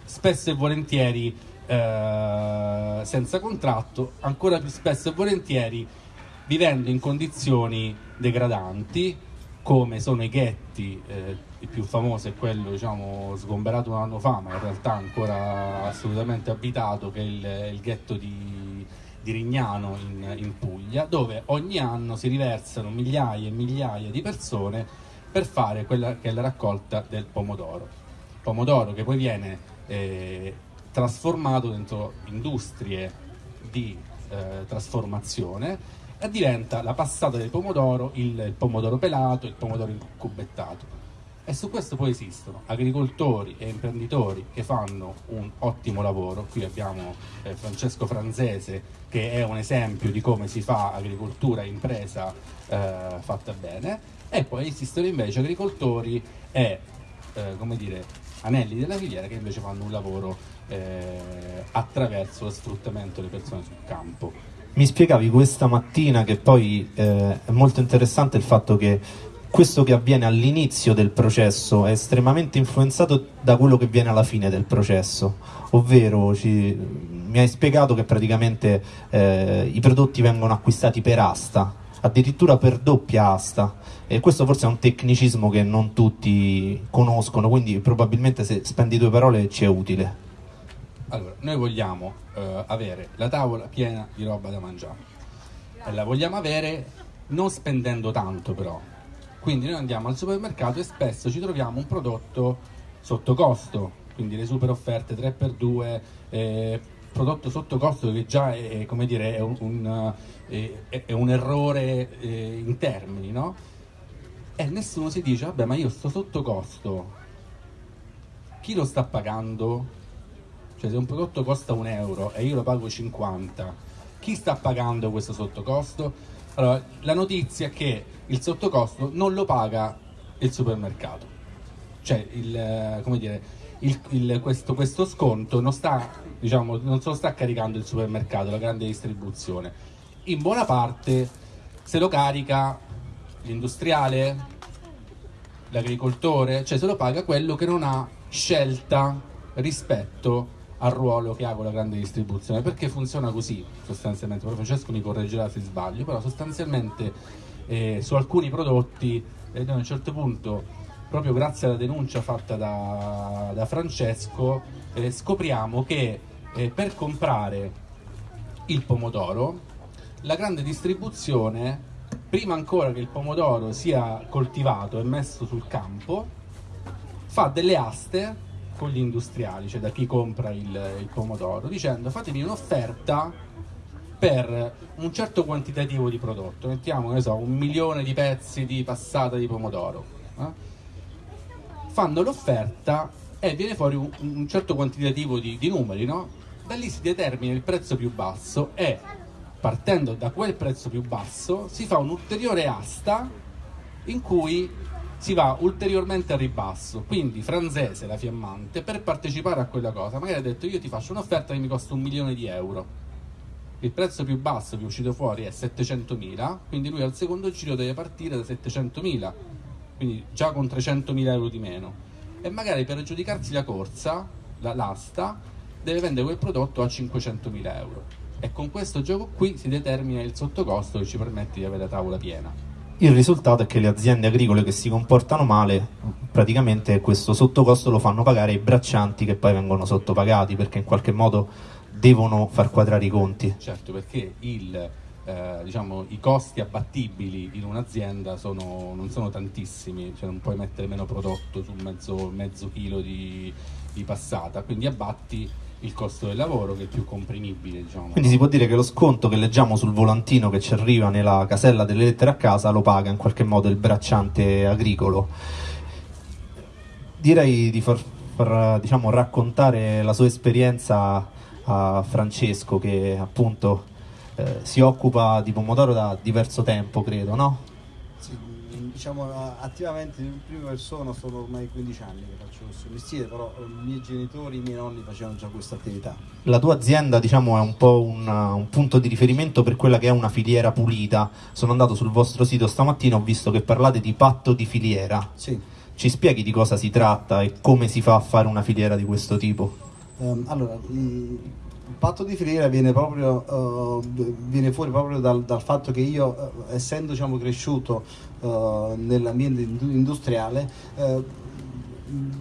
spesso e volentieri eh, senza contratto, ancora più spesso e volentieri vivendo in condizioni degradanti, come sono i ghetti, eh, il più famoso è quello diciamo, sgomberato un anno fa, ma in realtà ancora assolutamente abitato, che è il, il ghetto di, di Rignano in, in Puglia, dove ogni anno si riversano migliaia e migliaia di persone per fare quella che è la raccolta del pomodoro. Pomodoro che poi viene eh, trasformato dentro industrie di eh, trasformazione e diventa la passata del pomodoro, il, pomodoro pelato, il pomodoro incubettato. E su questo poi esistono agricoltori e imprenditori che fanno un ottimo lavoro. Qui abbiamo eh, Francesco Franzese che è un esempio di come si fa agricoltura impresa eh, fatta bene. E poi esistono invece agricoltori e eh, come dire, anelli della filiera che invece fanno un lavoro eh, attraverso lo sfruttamento delle persone sul campo. Mi spiegavi questa mattina che poi eh, è molto interessante il fatto che questo che avviene all'inizio del processo è estremamente influenzato da quello che viene alla fine del processo, ovvero ci, mi hai spiegato che praticamente eh, i prodotti vengono acquistati per asta, addirittura per doppia asta e questo forse è un tecnicismo che non tutti conoscono, quindi probabilmente se spendi due parole ci è utile. Allora, noi vogliamo eh, avere la tavola piena di roba da mangiare e la vogliamo avere non spendendo tanto però. Quindi noi andiamo al supermercato e spesso ci troviamo un prodotto sotto costo, quindi le super offerte 3x2, eh, prodotto sotto costo che già è, come dire, è, un, un, è, è un errore eh, in termini, no? E nessuno si dice, vabbè ma io sto sotto costo, chi lo sta pagando? Cioè se un prodotto costa un euro e io lo pago 50, chi sta pagando questo sottocosto? Allora, la notizia è che il sottocosto non lo paga il supermercato. Cioè, il, come dire, il, il, questo, questo, sconto non, sta, diciamo, non se lo sta caricando il supermercato, la grande distribuzione. In buona parte se lo carica l'industriale, l'agricoltore, cioè se lo paga quello che non ha scelta rispetto al ruolo che ha con la grande distribuzione, perché funziona così sostanzialmente, poi Francesco mi correggerà se sbaglio, però sostanzialmente eh, su alcuni prodotti eh, a un certo punto, proprio grazie alla denuncia fatta da, da Francesco, eh, scopriamo che eh, per comprare il pomodoro la grande distribuzione, prima ancora che il pomodoro sia coltivato e messo sul campo, fa delle aste con gli industriali, cioè da chi compra il, il pomodoro, dicendo fatemi un'offerta per un certo quantitativo di prodotto, mettiamo so, un milione di pezzi di passata di pomodoro. Eh? Fanno l'offerta e viene fuori un, un certo quantitativo di, di numeri, no? Da lì si determina il prezzo più basso e partendo da quel prezzo più basso si fa un'ulteriore asta in cui si va ulteriormente a ribasso. Quindi Franzese, la fiammante, per partecipare a quella cosa, magari ha detto io ti faccio un'offerta che mi costa un milione di euro. Il prezzo più basso che è uscito fuori è 700.000, quindi lui al secondo giro deve partire da 700.000, quindi già con 300.000 euro di meno. E magari per aggiudicarsi la corsa, la, l'asta, deve vendere quel prodotto a 500.000 euro. E con questo gioco qui si determina il sottocosto che ci permette di avere la tavola piena. Il risultato è che le aziende agricole che si comportano male, praticamente questo sottocosto lo fanno pagare i braccianti che poi vengono sottopagati perché in qualche modo devono far quadrare i conti. Certo, perché il, eh, diciamo, i costi abbattibili in un'azienda non sono tantissimi, cioè non puoi mettere meno prodotto su mezzo, mezzo chilo di, di passata, quindi abbatti il costo del lavoro che è più comprimibile. Diciamo. Quindi si può dire che lo sconto che leggiamo sul volantino che ci arriva nella casella delle lettere a casa lo paga in qualche modo il bracciante agricolo. Direi di far, far diciamo, raccontare la sua esperienza a Francesco che appunto eh, si occupa di pomodoro da diverso tempo, credo, no? Diciamo attivamente in prima persona sono ormai 15 anni che faccio questo mestiere, però eh, i miei genitori, i miei nonni facevano già questa attività. La tua azienda diciamo è un po' un, un, punto di riferimento per quella che è una filiera pulita. Sono andato sul vostro sito stamattina, ho visto che parlate di patto di filiera. Sì. Ci spieghi di cosa si tratta e come si fa a fare una filiera di questo tipo? Um, allora, il patto di filiera viene, proprio, uh, viene fuori proprio dal, dal, fatto che io, uh, essendo diciamo, cresciuto uh, nell'ambiente industriale,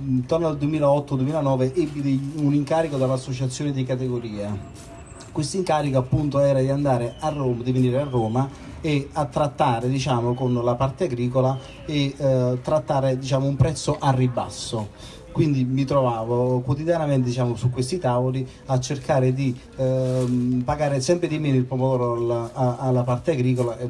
intorno al 2008-2009 ebbi un incarico dall'associazione di categoria. Questo incarico appunto era di andare a Roma, di venire a Roma e a trattare diciamo, con la parte agricola e eh, trattare diciamo, un prezzo a ribasso quindi mi trovavo quotidianamente diciamo, su questi tavoli a cercare di ehm, pagare sempre di meno il pomodoro alla, alla parte agricola e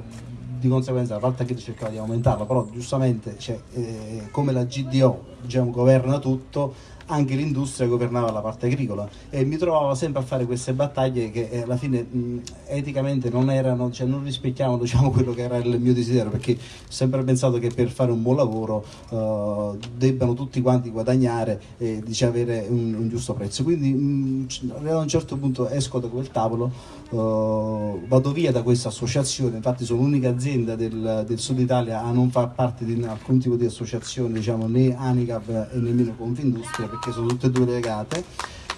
di conseguenza la parte agricola cercava di aumentarla però giustamente cioè, eh, come la GDO diciamo, governa tutto anche l'industria governava la parte agricola e mi trovavo sempre a fare queste battaglie che eh, alla fine mh, eticamente non erano, cioè non rispecchiavano diciamo, quello che era il mio desiderio perché ho sempre pensato che per fare un buon lavoro uh, debbano tutti quanti guadagnare e diciamo, avere un, un, giusto prezzo. Quindi mh, a un certo punto esco da quel tavolo uh, vado via da questa associazione. Infatti sono l'unica azienda del, del, sud Italia a non far parte di alcun tipo di associazione diciamo, né Anicap e nemmeno Confindustria perché sono tutte e due legate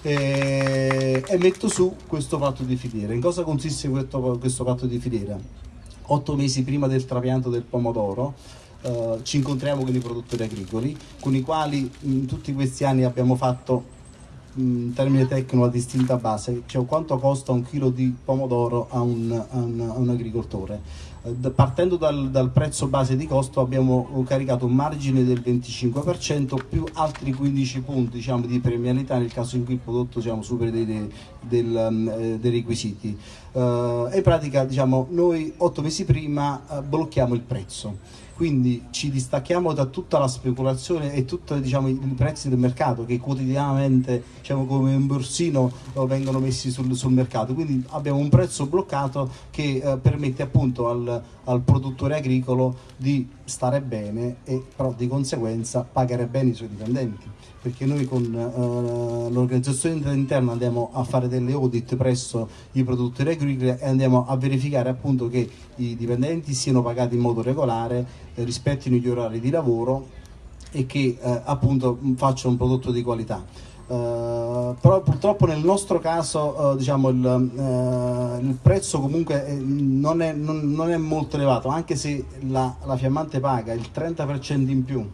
e, e metto su questo patto di filiera. In cosa consiste questo, questo patto di filiera? Otto mesi prima del trapianto del pomodoro eh, ci incontriamo con i produttori agricoli con i quali in tutti questi anni abbiamo fatto in termine tecnico la distinta base, cioè quanto costa un chilo di pomodoro a un, a un, a un agricoltore partendo dal, dal, prezzo base di costo abbiamo caricato un margine del 25% più altri 15 punti diciamo, di premialità nel caso in cui il prodotto diciamo, superi dei, dei, del, um, eh, dei requisiti. Uh, in pratica diciamo, noi otto mesi prima uh, blocchiamo il prezzo. Quindi ci distacchiamo da tutta la speculazione e tutti diciamo, i prezzi del mercato che quotidianamente diciamo, come un borsino eh, vengono messi sul, sul, mercato. Quindi abbiamo un prezzo bloccato che eh, permette appunto al, al, produttore agricolo di stare bene e però di conseguenza pagare bene i suoi dipendenti perché noi con uh, l'organizzazione interna andiamo a fare delle audit presso i produttori agricoli e andiamo a verificare appunto che i dipendenti siano pagati in modo regolare, eh, rispettino gli orari di lavoro e che eh, appunto facciano un prodotto di qualità. Uh, però purtroppo nel nostro caso uh, diciamo il, uh, il, prezzo comunque non è, non, non è, molto elevato anche se la, la fiammante paga il 30% in più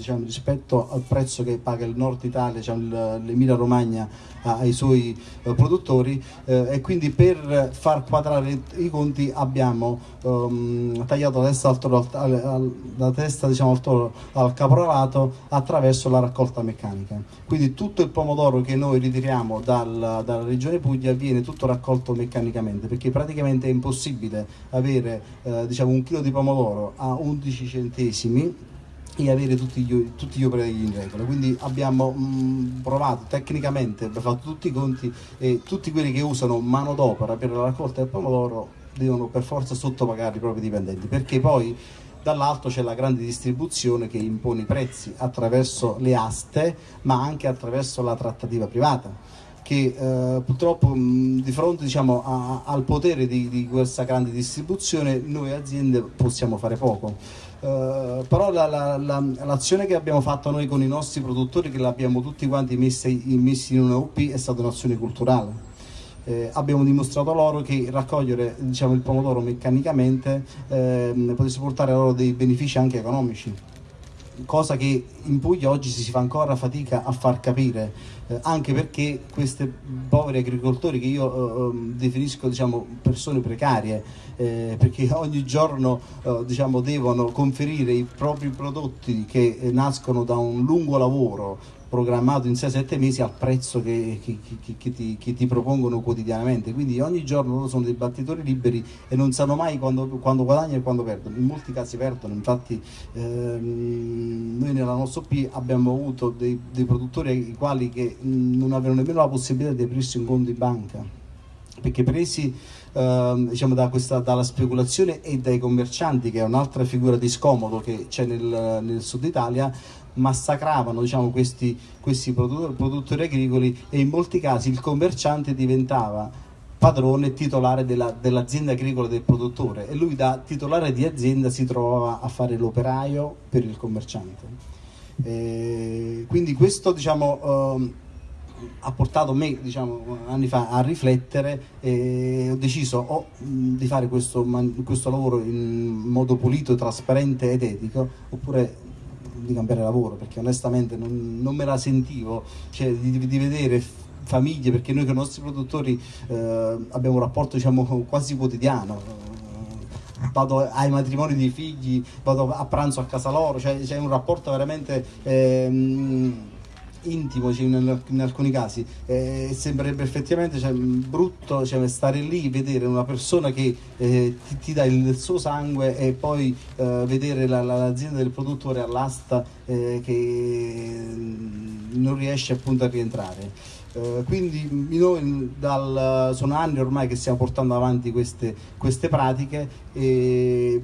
diciamo, rispetto al prezzo che paga il nord Italia, diciamo, l'Emilia Romagna ai suoi eh, produttori eh, e quindi per far quadrare i conti abbiamo um, tagliato la testa, al toro, al, al, la testa diciamo, al, toro, al caporalato attraverso la raccolta meccanica. Quindi tutto il pomodoro che noi ritiriamo dal, dalla regione Puglia viene tutto raccolto meccanicamente perché praticamente è impossibile avere eh, diciamo, un chilo di pomodoro a 11 centesimi e avere tutti gli, tutti gli operai in regola. Quindi abbiamo mh, mm, provato tecnicamente, abbiamo fatto tutti i conti e tutti quelli che usano manodopera per la raccolta del pomodoro devono per forza sottopagare i propri dipendenti, perché poi dall'alto c'è la grande distribuzione che impone i prezzi attraverso le aste, ma anche attraverso la trattativa privata che eh, purtroppo mh, di fronte diciamo, a, al potere di, di, questa grande distribuzione noi aziende possiamo fare poco. Uh, però la, la, la, l'azione che abbiamo fatto noi con i nostri produttori, che l'abbiamo tutti quanti messi, messi in una UP, è stata un'azione culturale. Eh, abbiamo dimostrato loro che raccogliere diciamo, il pomodoro meccanicamente eh, potesse portare loro dei benefici anche economici cosa che in Puglia oggi si fa ancora fatica a far capire, eh, anche perché questi poveri agricoltori che io eh, ehm, definisco diciamo, persone precarie, eh, perché ogni giorno eh, diciamo, devono conferire i propri prodotti che eh, nascono da un lungo lavoro programmato in 6-7 mesi al prezzo che, che, che, che ti, ti, propongono quotidianamente. Quindi ogni giorno loro sono dei battitori liberi e non sanno mai quando, quando guadagnano e quando perdono. In molti casi perdono, infatti ehm, noi nella nostra OP abbiamo avuto dei, dei produttori ai quali che non avevano nemmeno la possibilità di aprirsi un conto in banca, perché presi Uh, diciamo da questa, dalla speculazione e dai commercianti, che è un'altra figura di scomodo che c'è nel, nel sud Italia, massacravano diciamo, questi, questi produttori, produttori agricoli e in molti casi il commerciante diventava padrone e titolare della, dell'azienda agricola del produttore e lui da titolare di azienda si trovava a fare l'operaio per il commerciante. E quindi questo diciamo, uh, ha portato me diciamo, anni fa a riflettere e ho deciso o mh, di fare questo, questo lavoro in modo pulito, trasparente ed etico oppure di cambiare lavoro perché onestamente non, non me la sentivo cioè, di, di vedere famiglie perché noi con i nostri produttori eh, abbiamo un rapporto diciamo quasi quotidiano. Vado ai matrimoni dei figli, vado a pranzo a casa loro, cioè c'è un rapporto veramente ehm, intimo cioè, in, in, alcuni casi. Eh, sembrerebbe effettivamente cioè, brutto cioè, stare lì, vedere una persona che eh, ti, ti, dà il, suo sangue e poi eh, vedere la, la, l'azienda del produttore all'asta eh, che non riesce appunto a rientrare. Uh, quindi noi dal, sono anni ormai che stiamo portando avanti queste, queste pratiche e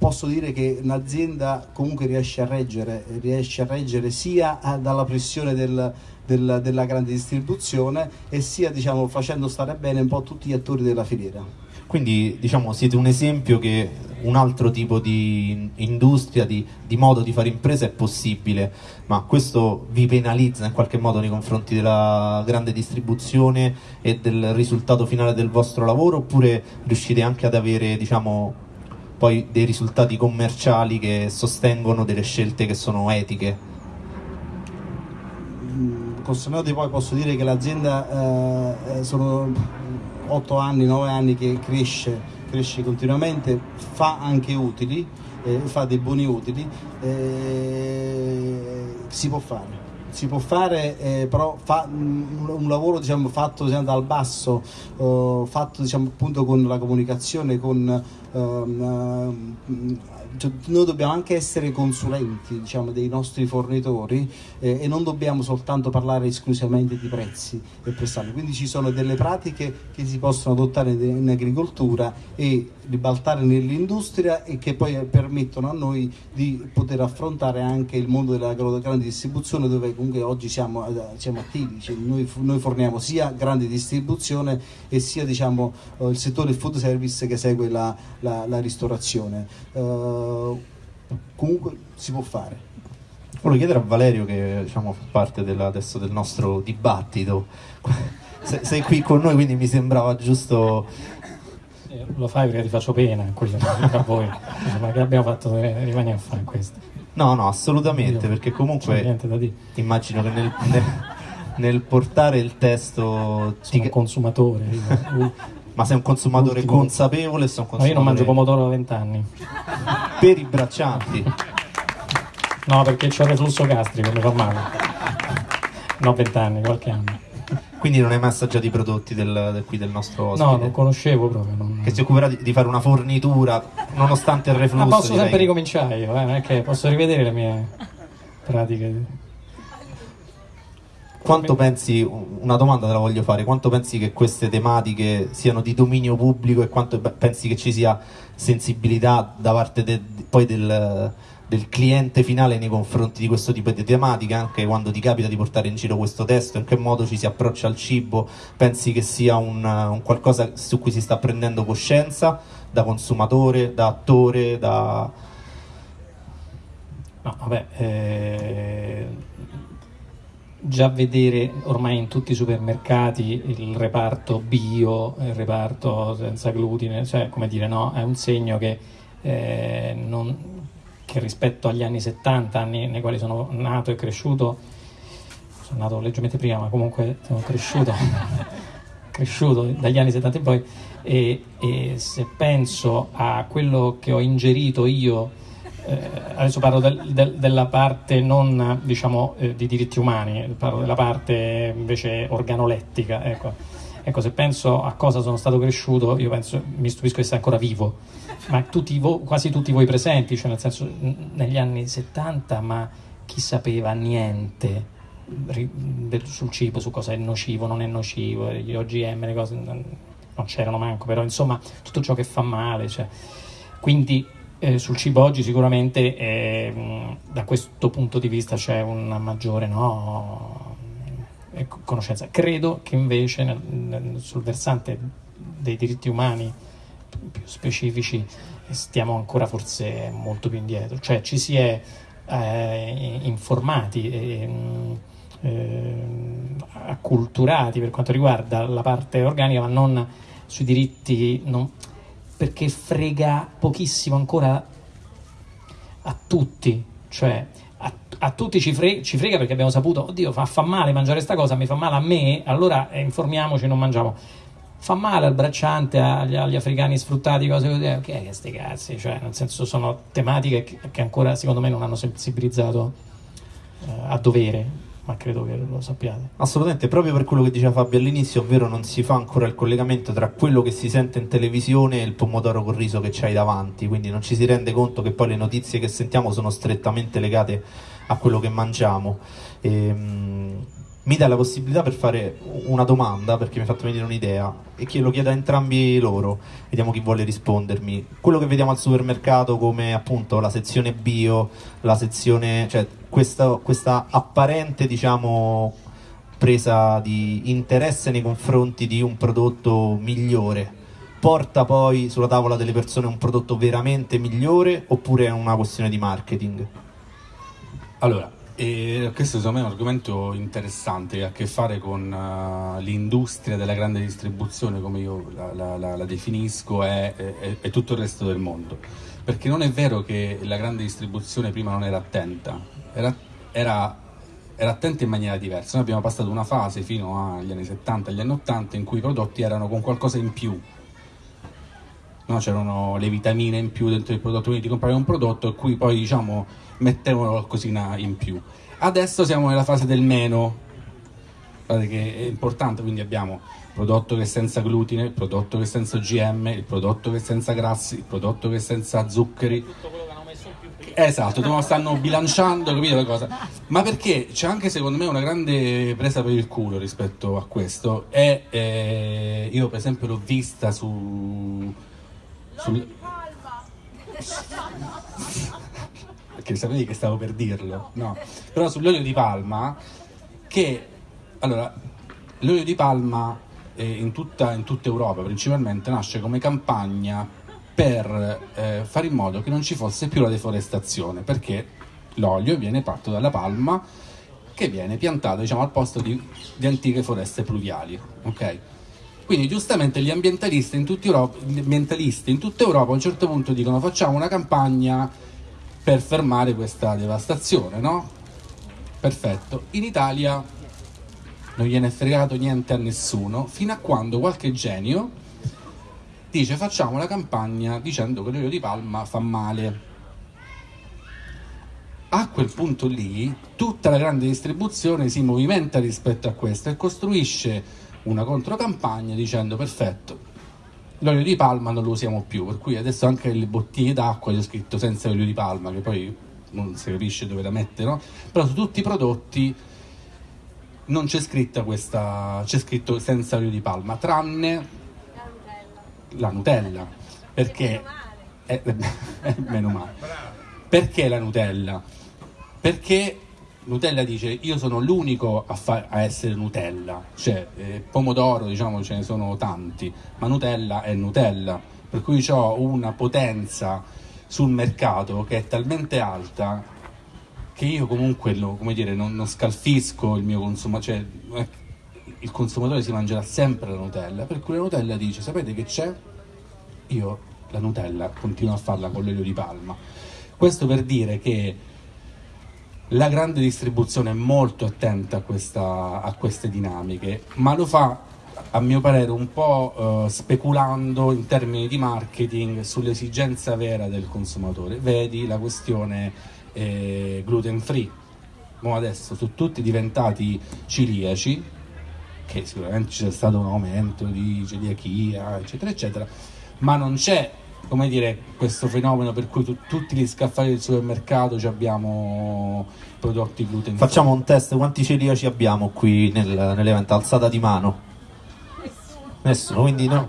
posso dire che un'azienda comunque riesce a reggere, riesce a reggere sia dalla pressione del, del, della grande distribuzione e sia diciamo, facendo stare bene un po' tutti gli attori della filiera. Quindi diciamo, siete un esempio che un altro tipo di industria, di, di, modo di fare impresa è possibile, ma questo vi penalizza in qualche modo nei confronti della grande distribuzione e del risultato finale del vostro lavoro oppure riuscite anche ad avere diciamo, poi dei risultati commerciali che sostengono delle scelte che sono etiche? Mm, con poi posso dire che l'azienda eh, eh sono 8 anni, 9 anni che cresce, cresce continuamente, fa anche utili, eh, fa dei buoni utili, eh, si può fare. Si può fare, eh, però fa un, un lavoro diciamo, fatto diciamo, dal basso, oh, fatto diciamo, appunto con la comunicazione, con um, uh, cioè, noi dobbiamo anche essere consulenti diciamo, dei nostri fornitori eh, e non dobbiamo soltanto parlare esclusivamente di prezzi e prestarli. Quindi ci sono delle pratiche che si possono adottare in agricoltura e ribaltare nell'industria e che poi permettono a noi di poter affrontare anche il mondo della grande distribuzione dove comunque oggi siamo, siamo attivi, cioè noi, noi, forniamo sia grande distribuzione e sia diciamo, eh, il settore food service che segue la, la, la ristorazione. Uh, comunque si può fare. Volevo chiedere a Valerio che diciamo, fa parte della, adesso del nostro dibattito, sei qui con noi quindi mi sembrava giusto lo fai perché ti faccio pena qui a voi. Ma che abbiamo fatto rimani a fare questo. No no assolutamente Io, perché comunque immagino che nel, nel, nel, portare il testo sono ti... un consumatore ma sei un consumatore Ultimo. consapevole sei un consumatore... No, io non mangio pomodoro da vent'anni per i braccianti no perché ho il reflusso gastrico mi fa male no vent'anni qualche anno quindi non hai mai assaggiato i prodotti del, del, qui del nostro ospite? No, non conoscevo proprio. Non... Che si occuperà di, di, fare una fornitura nonostante il reflusso. Ma posso sempre ricominciare io, eh? non è che posso rivedere le mie pratiche. Quanto pensi, una domanda te la voglio fare, quanto pensi che queste tematiche siano di dominio pubblico e quanto pensi che ci sia sensibilità da parte de, poi del del cliente finale nei confronti di questo tipo di tematica, anche quando ti capita di portare in giro questo testo, in che modo ci si approccia al cibo, pensi che sia un, un qualcosa su cui si sta prendendo coscienza da consumatore, da attore, da... No, vabbè, eh, già vedere ormai in tutti i supermercati il reparto bio, il reparto senza glutine, cioè come dire no, è un segno che eh, non, che rispetto agli anni 70, anni nei quali sono nato e cresciuto, sono nato leggermente prima, ma comunque sono cresciuto, cresciuto dagli anni 70 in poi, e, e, se penso a quello che ho ingerito io, adesso parlo del, del, della parte non diciamo eh, di diritti umani, parlo della parte invece organolettica, ecco. ecco. se penso a cosa sono stato cresciuto, io penso, mi stupisco di essere ancora vivo ma tutti vo- quasi tutti voi presenti, cioè nel senso negli anni 70, ma chi sapeva niente sul cibo, su cosa è nocivo, non è nocivo, gli OGM, le cose non c'erano manco, però insomma tutto ciò che fa male. Cioè. Quindi eh, sul cibo oggi sicuramente eh, da questo punto di vista c'è una maggiore no, eh, conoscenza. Credo che invece nel, nel, sul versante dei diritti umani più specifici stiamo ancora forse molto più indietro, cioè ci si è eh, informati e, eh, acculturati per quanto riguarda la parte organica, ma non sui diritti, non, perché frega pochissimo ancora a tutti, cioè a, a tutti ci frega, ci frega, perché abbiamo saputo, oddio, fa, fa male mangiare questa cosa, mi fa male a me, allora eh, informiamoci, non mangiamo. Fa male al bracciante, agli, agli africani sfruttati, cose così, ok, che sti cazzi, cioè, nel senso sono tematiche che, che ancora secondo me non hanno sensibilizzato eh, a dovere ma credo che lo sappiate. Assolutamente, proprio per quello che diceva Fabio all'inizio, ovvero non si fa ancora il collegamento tra quello che si sente in televisione e il pomodoro col riso che c'hai davanti, quindi non ci si rende conto che poi le notizie che sentiamo sono strettamente legate a quello che mangiamo. E, ehm, mi dà la possibilità per fare una domanda perché mi ha fatto venire un'idea e che lo chiedo a entrambi loro, vediamo chi vuole rispondermi. Quello che vediamo al supermercato come appunto la sezione bio, la sezione, cioè questa, questa apparente diciamo presa di interesse nei confronti di un prodotto migliore porta poi sulla tavola delle persone un prodotto veramente migliore oppure è una questione di marketing? Allora, e questo secondo me è un argomento interessante che ha a che fare con uh, l'industria della grande distribuzione, come io la, la, la, definisco, e, tutto il resto del mondo. Perché non è vero che la grande distribuzione prima non era attenta, era, era, era attenta in maniera diversa. Noi abbiamo passato una fase fino agli anni 70, agli anni 80 in cui i prodotti erano con qualcosa in più, no? c'erano le vitamine in più dentro il prodotto, quindi ti compravi un prodotto e cui poi diciamo mettevano qualcosina in più. Adesso siamo nella fase del meno, guardate che è importante, quindi abbiamo il prodotto che è senza glutine, il prodotto che è senza GM, il prodotto che è senza grassi, il prodotto che è senza zuccheri. Esatto, lo stanno bilanciando, capito la cosa? Ma perché c'è anche secondo me una grande presa per il culo rispetto a questo. E eh, io per esempio l'ho vista su sul... Perché sapevi che stavo per dirlo, no? Però sull'olio di palma, che allora l'olio di palma eh, in, tutta, in, tutta, Europa principalmente nasce come campagna per eh, fare in modo che non ci fosse più la deforestazione, perché l'olio viene fatto dalla palma che viene piantata diciamo, al posto di, di antiche foreste pluviali. ok? Quindi giustamente gli ambientalisti in, Europa, gli ambientalisti in tutta Europa a un certo punto dicono facciamo una campagna per fermare questa devastazione, no? Perfetto. In Italia non gliene è fregato niente a nessuno, fino a quando qualche genio dice facciamo la campagna dicendo che l'olio di palma fa male. A quel punto lì tutta la grande distribuzione si movimenta rispetto a questo e costruisce una controcampagna dicendo perfetto, l'olio di palma non lo usiamo più, per cui adesso anche le bottiglie d'acqua c'è scritto senza olio di palma, che poi non si capisce dove la mette, no? Però su tutti i prodotti non c'è scritta questa, c'è scritto senza olio di palma, tranne la Nutella, perché è, è, meno male. Perché la Nutella? Perché Nutella dice io sono l'unico a, a essere Nutella, cioè eh, pomodoro diciamo ce ne sono tanti, ma Nutella è Nutella, per cui ho una potenza sul mercato che è talmente alta che io comunque lo, dire, non, non, scalfisco il mio consumatore, cioè, il consumatore si mangerà sempre la Nutella, per cui la Nutella dice sapete che c'è? Io la Nutella continuo a farla con l'olio di palma. Questo per dire che la grande distribuzione è molto attenta a, questa, a queste dinamiche, ma lo fa a mio parere un po' eh, speculando in termini di marketing sull'esigenza vera del consumatore. Vedi la questione eh, gluten free. Mo adesso sono tutti diventati ciliaci, che sicuramente c'è stato un aumento di celiachia, eccetera, eccetera, ma non c'è come dire, questo fenomeno per cui tu, tutti gli scaffali del supermercato abbiamo prodotti gluten. Facciamo un test, quanti celiaci abbiamo qui nel, nell'evento? Alzata di mano? Nessuno. Nessuno, quindi no.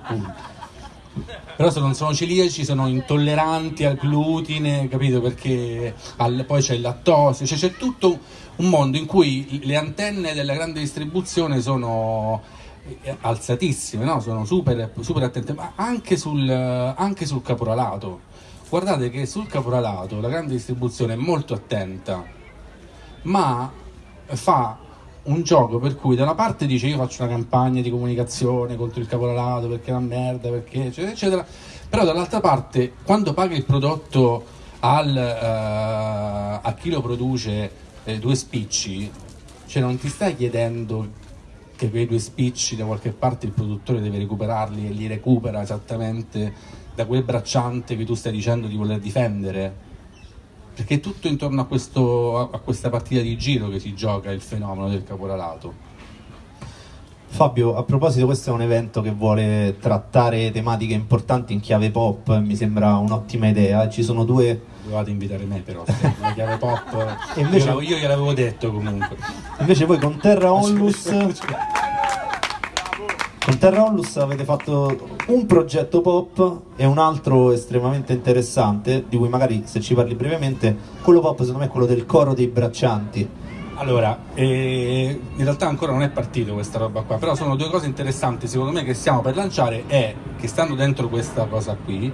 Però se non sono celiaci sono intolleranti al glutine, capito? Perché al, poi c'è il lattosio, cioè c'è tutto un mondo in cui le antenne della grande distribuzione sono alzatissime, no? sono super, super attente, ma anche sul, anche sul caporalato. Guardate che sul caporalato la grande distribuzione è molto attenta, ma fa un gioco per cui da una parte dice io faccio una campagna di comunicazione contro il caporalato perché è una merda, perché eccetera, eccetera, però dall'altra parte quando paga il prodotto al, uh, a chi lo produce eh, due spicci, cioè non ti stai chiedendo che quei due spicci da qualche parte il produttore deve recuperarli e li recupera esattamente da quel bracciante che tu stai dicendo di voler difendere perché è tutto intorno a, questo, a, questa partita di giro che si gioca il fenomeno del caporalato. Fabio, a proposito, questo è un evento che vuole trattare tematiche importanti in chiave pop, mi sembra un'ottima idea. Ci sono due. Dovevate invitare me, però, la chiave pop. e invece... io, io gliel'avevo detto comunque. Invece, voi con Terra Onlus. Con Terra Onlus avete fatto un progetto pop e un altro estremamente interessante, di cui magari se ci parli brevemente, quello pop secondo me è quello del coro dei braccianti. Allora, eh, in realtà ancora non è partito questa roba qua, però sono due cose interessanti secondo me che stiamo per lanciare e che stanno dentro questa cosa qui.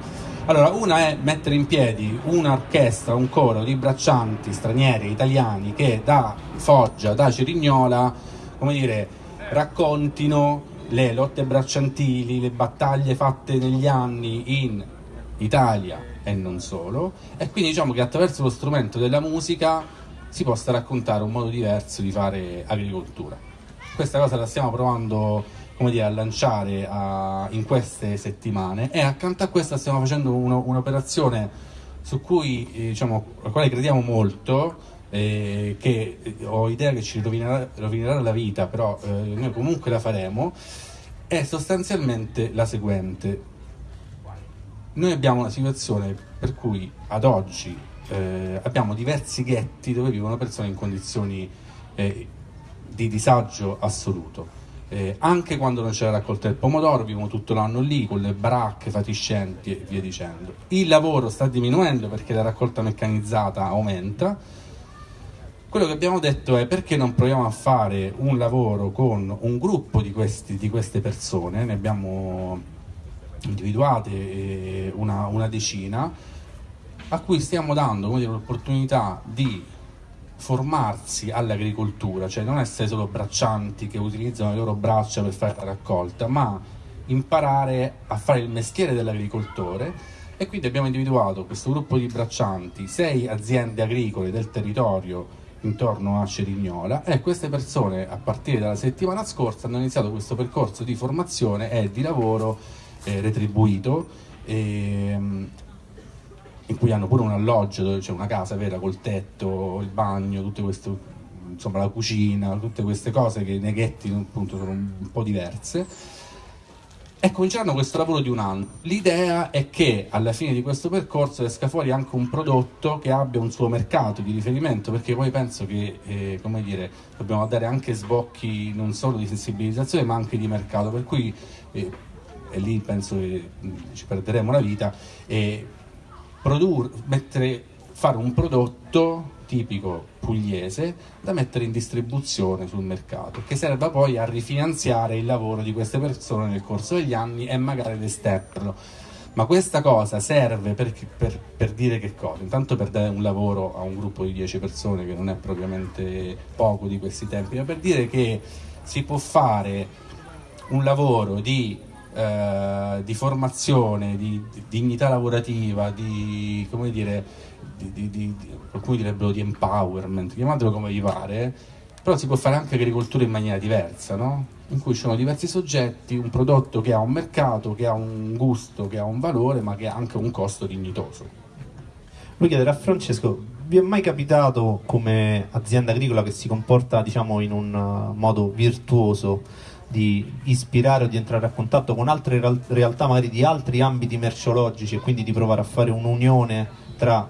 Allora, una è mettere in piedi un'orchestra, un coro di braccianti stranieri, italiani, che da Foggia, da Cerignola, come dire, raccontino le lotte bracciantili, le battaglie fatte negli anni in Italia e non solo, e quindi diciamo che attraverso lo strumento della musica si possa raccontare un modo diverso di fare agricoltura. Questa cosa la stiamo provando come dire, a lanciare a, in queste settimane e accanto a questa stiamo facendo uno, un'operazione su cui, eh, diciamo, alla quale crediamo molto, eh, che eh, ho idea che ci rovinerà, rovinerà la vita, però eh, noi comunque la faremo, è sostanzialmente la seguente. Noi abbiamo una situazione per cui ad oggi eh, abbiamo diversi ghetti dove vivono persone in condizioni eh, di disagio assoluto. Eh, anche quando non c'è la raccolta del pomodoro, vivono tutto l'anno lì con le baracche fatiscenti e via dicendo. Il lavoro sta diminuendo perché la raccolta meccanizzata aumenta quello che abbiamo detto è perché non proviamo a fare un lavoro con un gruppo di, questi, di queste persone, ne abbiamo individuate eh, una, una decina, a cui stiamo dando l'opportunità di formarsi all'agricoltura, cioè non essere solo braccianti che utilizzano le loro braccia per fare la raccolta, ma imparare a fare il mestiere dell'agricoltore. E quindi abbiamo individuato questo gruppo di braccianti, sei aziende agricole del territorio intorno a Cerignola e queste persone a partire dalla settimana scorsa hanno iniziato questo percorso di formazione e di lavoro eh, retribuito eh, in cui hanno pure un alloggio c'è una casa vera col tetto, il bagno, tutte queste, insomma la cucina, tutte queste cose che nei ghetti appunto sono un po' diverse e cominceranno questo lavoro di un anno. L'idea è che alla fine di questo percorso esca fuori anche un prodotto che abbia un suo mercato di riferimento, perché poi penso che eh, come dire, dobbiamo dare anche sbocchi non solo di sensibilizzazione ma anche di mercato, per cui eh, e lì penso che mm, ci perderemo la vita, e produrre, mettere, fare un prodotto tipico pugliese da mettere in distribuzione sul mercato, che serva poi a rifinanziare il lavoro di queste persone nel corso degli anni e magari ad esterno. Ma questa cosa serve per, per, per, dire che cosa? Intanto per dare un lavoro a un gruppo di 10 persone, che non è propriamente poco di questi tempi, ma per dire che si può fare un lavoro di eh, di formazione, di, di, dignità lavorativa, di, come dire, di, di, qualcuno direbbero di empowerment, chiamatelo come vi pare, però si può fare anche agricoltura in maniera diversa, no? in cui ci sono diversi soggetti, un prodotto che ha un mercato, che ha un gusto, che ha un valore, ma che ha anche un costo dignitoso. Voglio chiedere a Francesco, vi è mai capitato come azienda agricola che si comporta diciamo, in un uh, modo virtuoso di ispirare o di entrare a contatto con altre realtà magari di altri ambiti merceologici e quindi di provare a fare un'unione tra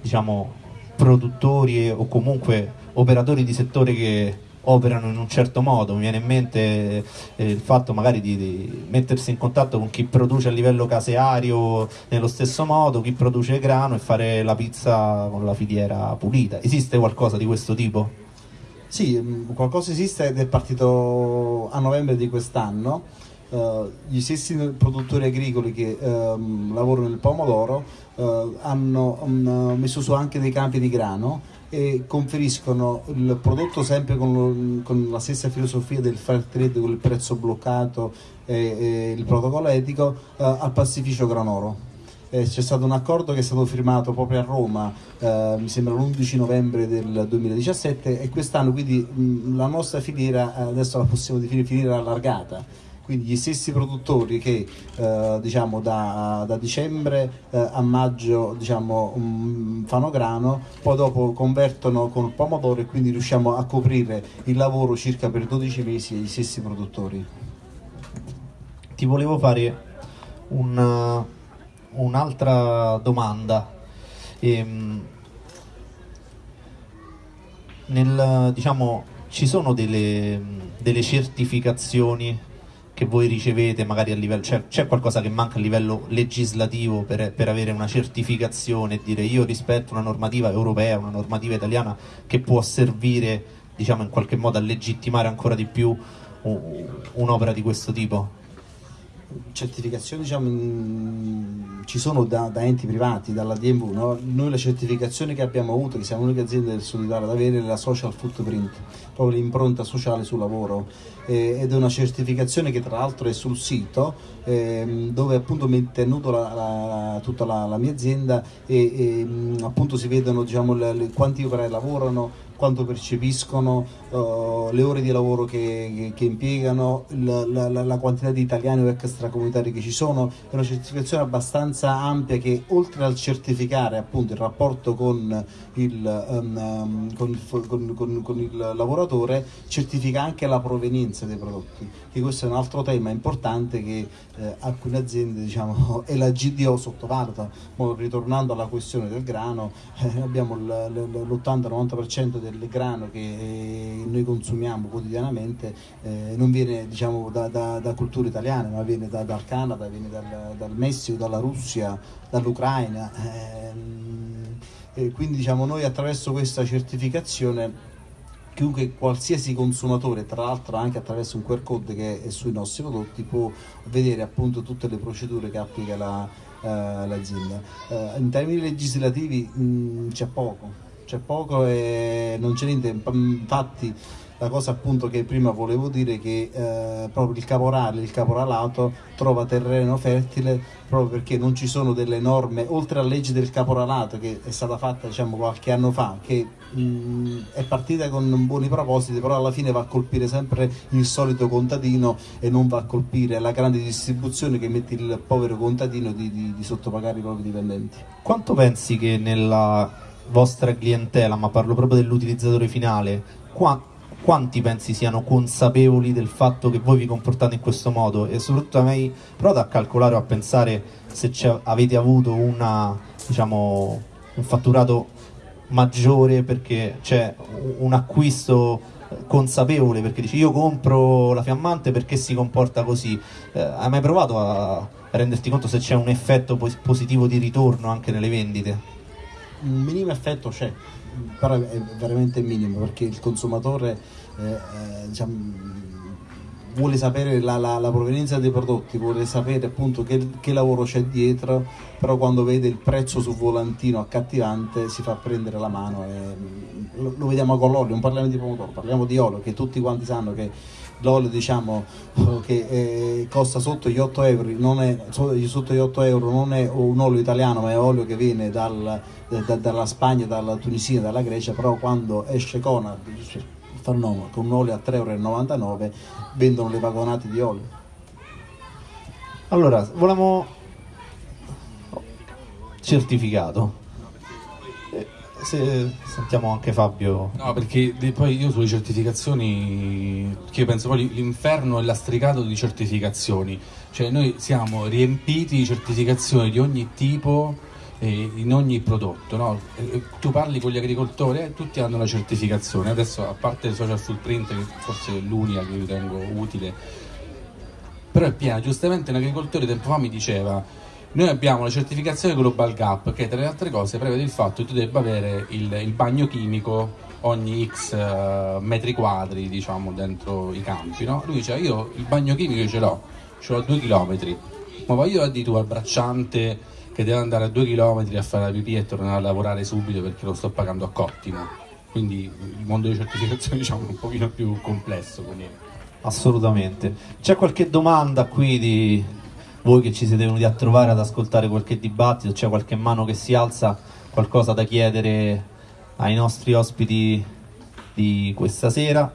diciamo produttori o comunque operatori di settore che operano in un certo modo, mi viene in mente eh, il fatto magari di, di, mettersi in contatto con chi produce a livello caseario nello stesso modo, chi produce grano e fare la pizza con la filiera pulita. Esiste qualcosa di questo tipo? Sì, mm, qualcosa esiste ed è partito a novembre di quest'anno. Uh, gli stessi produttori agricoli che uh, lavorano nel pomodoro uh, hanno um, messo su anche dei campi di grano e conferiscono il prodotto sempre con, con la stessa filosofia del fair trade, con il prezzo bloccato e, e il protocollo etico eh, al pastificio Granoro. Eh, c'è stato un accordo che è stato firmato proprio a Roma, eh, mi sembra l'11 novembre del 2017 e quest'anno quindi mh, la nostra filiera eh, adesso la possiamo definire filiera allargata. Quindi gli stessi produttori che eh, diciamo da, da dicembre eh, a maggio diciamo, mh, fanno grano, poi dopo convertono con pomodoro e quindi riusciamo a coprire il lavoro circa per 12 mesi agli stessi produttori. Ti volevo fare un- un'altra domanda. Ehm, nel, diciamo, ci sono delle, delle certificazioni che voi ricevete magari a livello, cioè, c'è qualcosa che manca a livello legislativo per, per avere una certificazione e dire io rispetto una normativa europea, una normativa italiana che può servire diciamo in qualche modo a legittimare ancora di più un'opera di questo tipo? Certificazioni diciamo, in- ci sono da, da enti privati, dalla DMV, no? noi la certificazione che abbiamo avuto, che siamo l'unica azienda del Sud Italia ad avere, è la social footprint, proprio l'impronta sociale sul lavoro Eh, ed è una certificazione che tra l'altro è sul sito ehm, dove appunto mette a nudo la- la- tutta la, la mia azienda e, e, mh, appunto si vedono diciamo, le- le- quanti operai lavorano, quanto percepiscono, eh, le ore di lavoro che, che- che impiegano, la- la- la quantità di italiani o extracomunitari che ci sono, è una certificazione abbastanza ampia che oltre al certificare appunto il rapporto con il, ehm, con il con- con- con il lavoratore, certifica anche la provenienza dei prodotti, che questo è un altro tema importante che eh, alcune aziende diciamo, e la GDO sottovaluta. Mo, ritornando alla questione del grano, eh, abbiamo l- l- l'80-90% del grano che eh, noi consumiamo quotidianamente eh, non viene diciamo, da, da, da culture italiane, ma viene da- dal Canada, viene dal, dal Messico, dalla Russia, dall'Ucraina. ehm, e quindi diciamo, noi attraverso questa certificazione chiunque qualsiasi consumatore, tra l'altro anche attraverso un QR code che è sui nostri prodotti, può vedere appunto tutte le procedure che applica la, eh, l'azienda. Eh, in termini legislativi mh, c'è poco, c'è poco e non c'è niente, infatti la cosa appunto che prima volevo dire è che eh, proprio il caporale, il caporalato trova terreno fertile proprio perché non ci sono delle norme, oltre alla legge del caporalato che è stata fatta diciamo qualche anno fa, che mh, è partita con buoni propositi, però alla fine va a colpire sempre il solito contadino e non va a colpire la grande distribuzione che mette il povero contadino di, di- di sottopagare i propri dipendenti. Quanto pensi che nella vostra clientela, ma parlo proprio dell'utilizzatore finale, qua- quanti pensi siano consapevoli del fatto che voi vi comportate in questo modo? E soprattutto mai provato a calcolare o a pensare se avete avuto una, diciamo, un fatturato maggiore perché c'è un- acquisto consapevole perché dici io compro la fiammante perché si comporta così Eh, hai mai provato a renderti conto se c'è un effetto pos- positivo di ritorno anche nelle vendite? un minimo effetto c'è, però è veramente minimo perché il consumatore eh, eh, diciamo, vuole sapere la, la- la provenienza dei prodotti, vuole sapere appunto che, che lavoro c'è dietro, però quando vede il prezzo sul volantino accattivante si fa prendere la mano e lo, lo vediamo con l'olio, non parliamo di pomodoro, parliamo di olio che tutti quanti sanno che l'olio diciamo che eh, costa sotto gli 8 euro non è, so- sotto gli 8 euro non è un olio italiano ma è olio che viene dal- da- dalla Spagna, dalla Tunisia, dalla Grecia però quando esce Conad fa un nome, con un olio a 3,99 euro vendono le vagonate di olio Allora, volevamo certificato. Eh, Se sentiamo anche Fabio. No, perché poi io sulle certificazioni, io penso poi l'inferno è lastricato di certificazioni, cioè noi siamo riempiti di certificazioni di ogni tipo eh, in ogni prodotto, no? Tu parli con gli agricoltori e tutti hanno la certificazione, adesso a parte il social footprint che forse è l'unica che ritengo utile, però è piena, giustamente un agricoltore tempo fa mi diceva noi abbiamo la certificazione Global Gap che tra le altre cose prevede il fatto che tu debba avere il, il bagno chimico ogni x eh, metri quadri diciamo dentro i campi no? lui dice io il bagno chimico ce l'ho ce l'ho a due chilometri ma vai io a dire tu al bracciante che deve andare a due chilometri a fare la pipì e tornare a lavorare subito perché lo sto pagando a cottimo quindi il mondo di certificazione diciamo, è un pochino più complesso. Quindi... Assolutamente. C'è qualche domanda qui di voi che ci siete venuti a trovare ad ascoltare qualche dibattito? C'è qualche mano che si alza? Qualcosa da chiedere ai nostri ospiti di questa sera?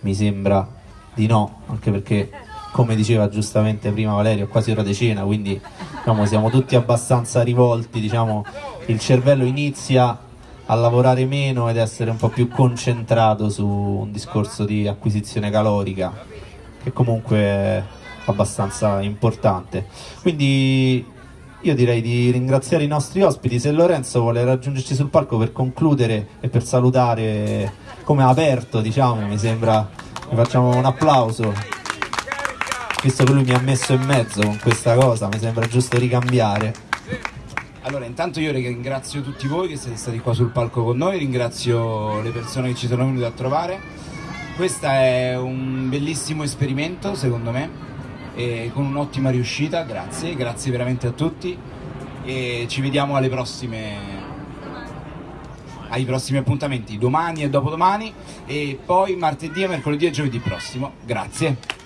Mi sembra di no, anche perché come diceva giustamente prima Valerio, è quasi ora di cena, quindi diciamo, siamo tutti abbastanza rivolti, diciamo, il cervello inizia a lavorare meno ed essere un po' più concentrato su un discorso di acquisizione calorica, che comunque abbastanza importante. Quindi io direi di ringraziare i nostri ospiti, se Lorenzo vuole raggiungerci sul palco per concludere e per salutare come aperto, diciamo, mi sembra, mi facciamo un applauso visto che lui mi ha messo in mezzo con questa cosa, mi sembra giusto ricambiare. Allora, intanto io ringrazio tutti voi che siete stati qua sul palco con noi, ringrazio le persone che ci sono venute a trovare. Questo è un bellissimo esperimento, secondo me, con un'ottima riuscita, grazie, grazie veramente a tutti e ci vediamo alle prossime ai prossimi appuntamenti domani e dopodomani e poi martedì, mercoledì e giovedì prossimo. Grazie.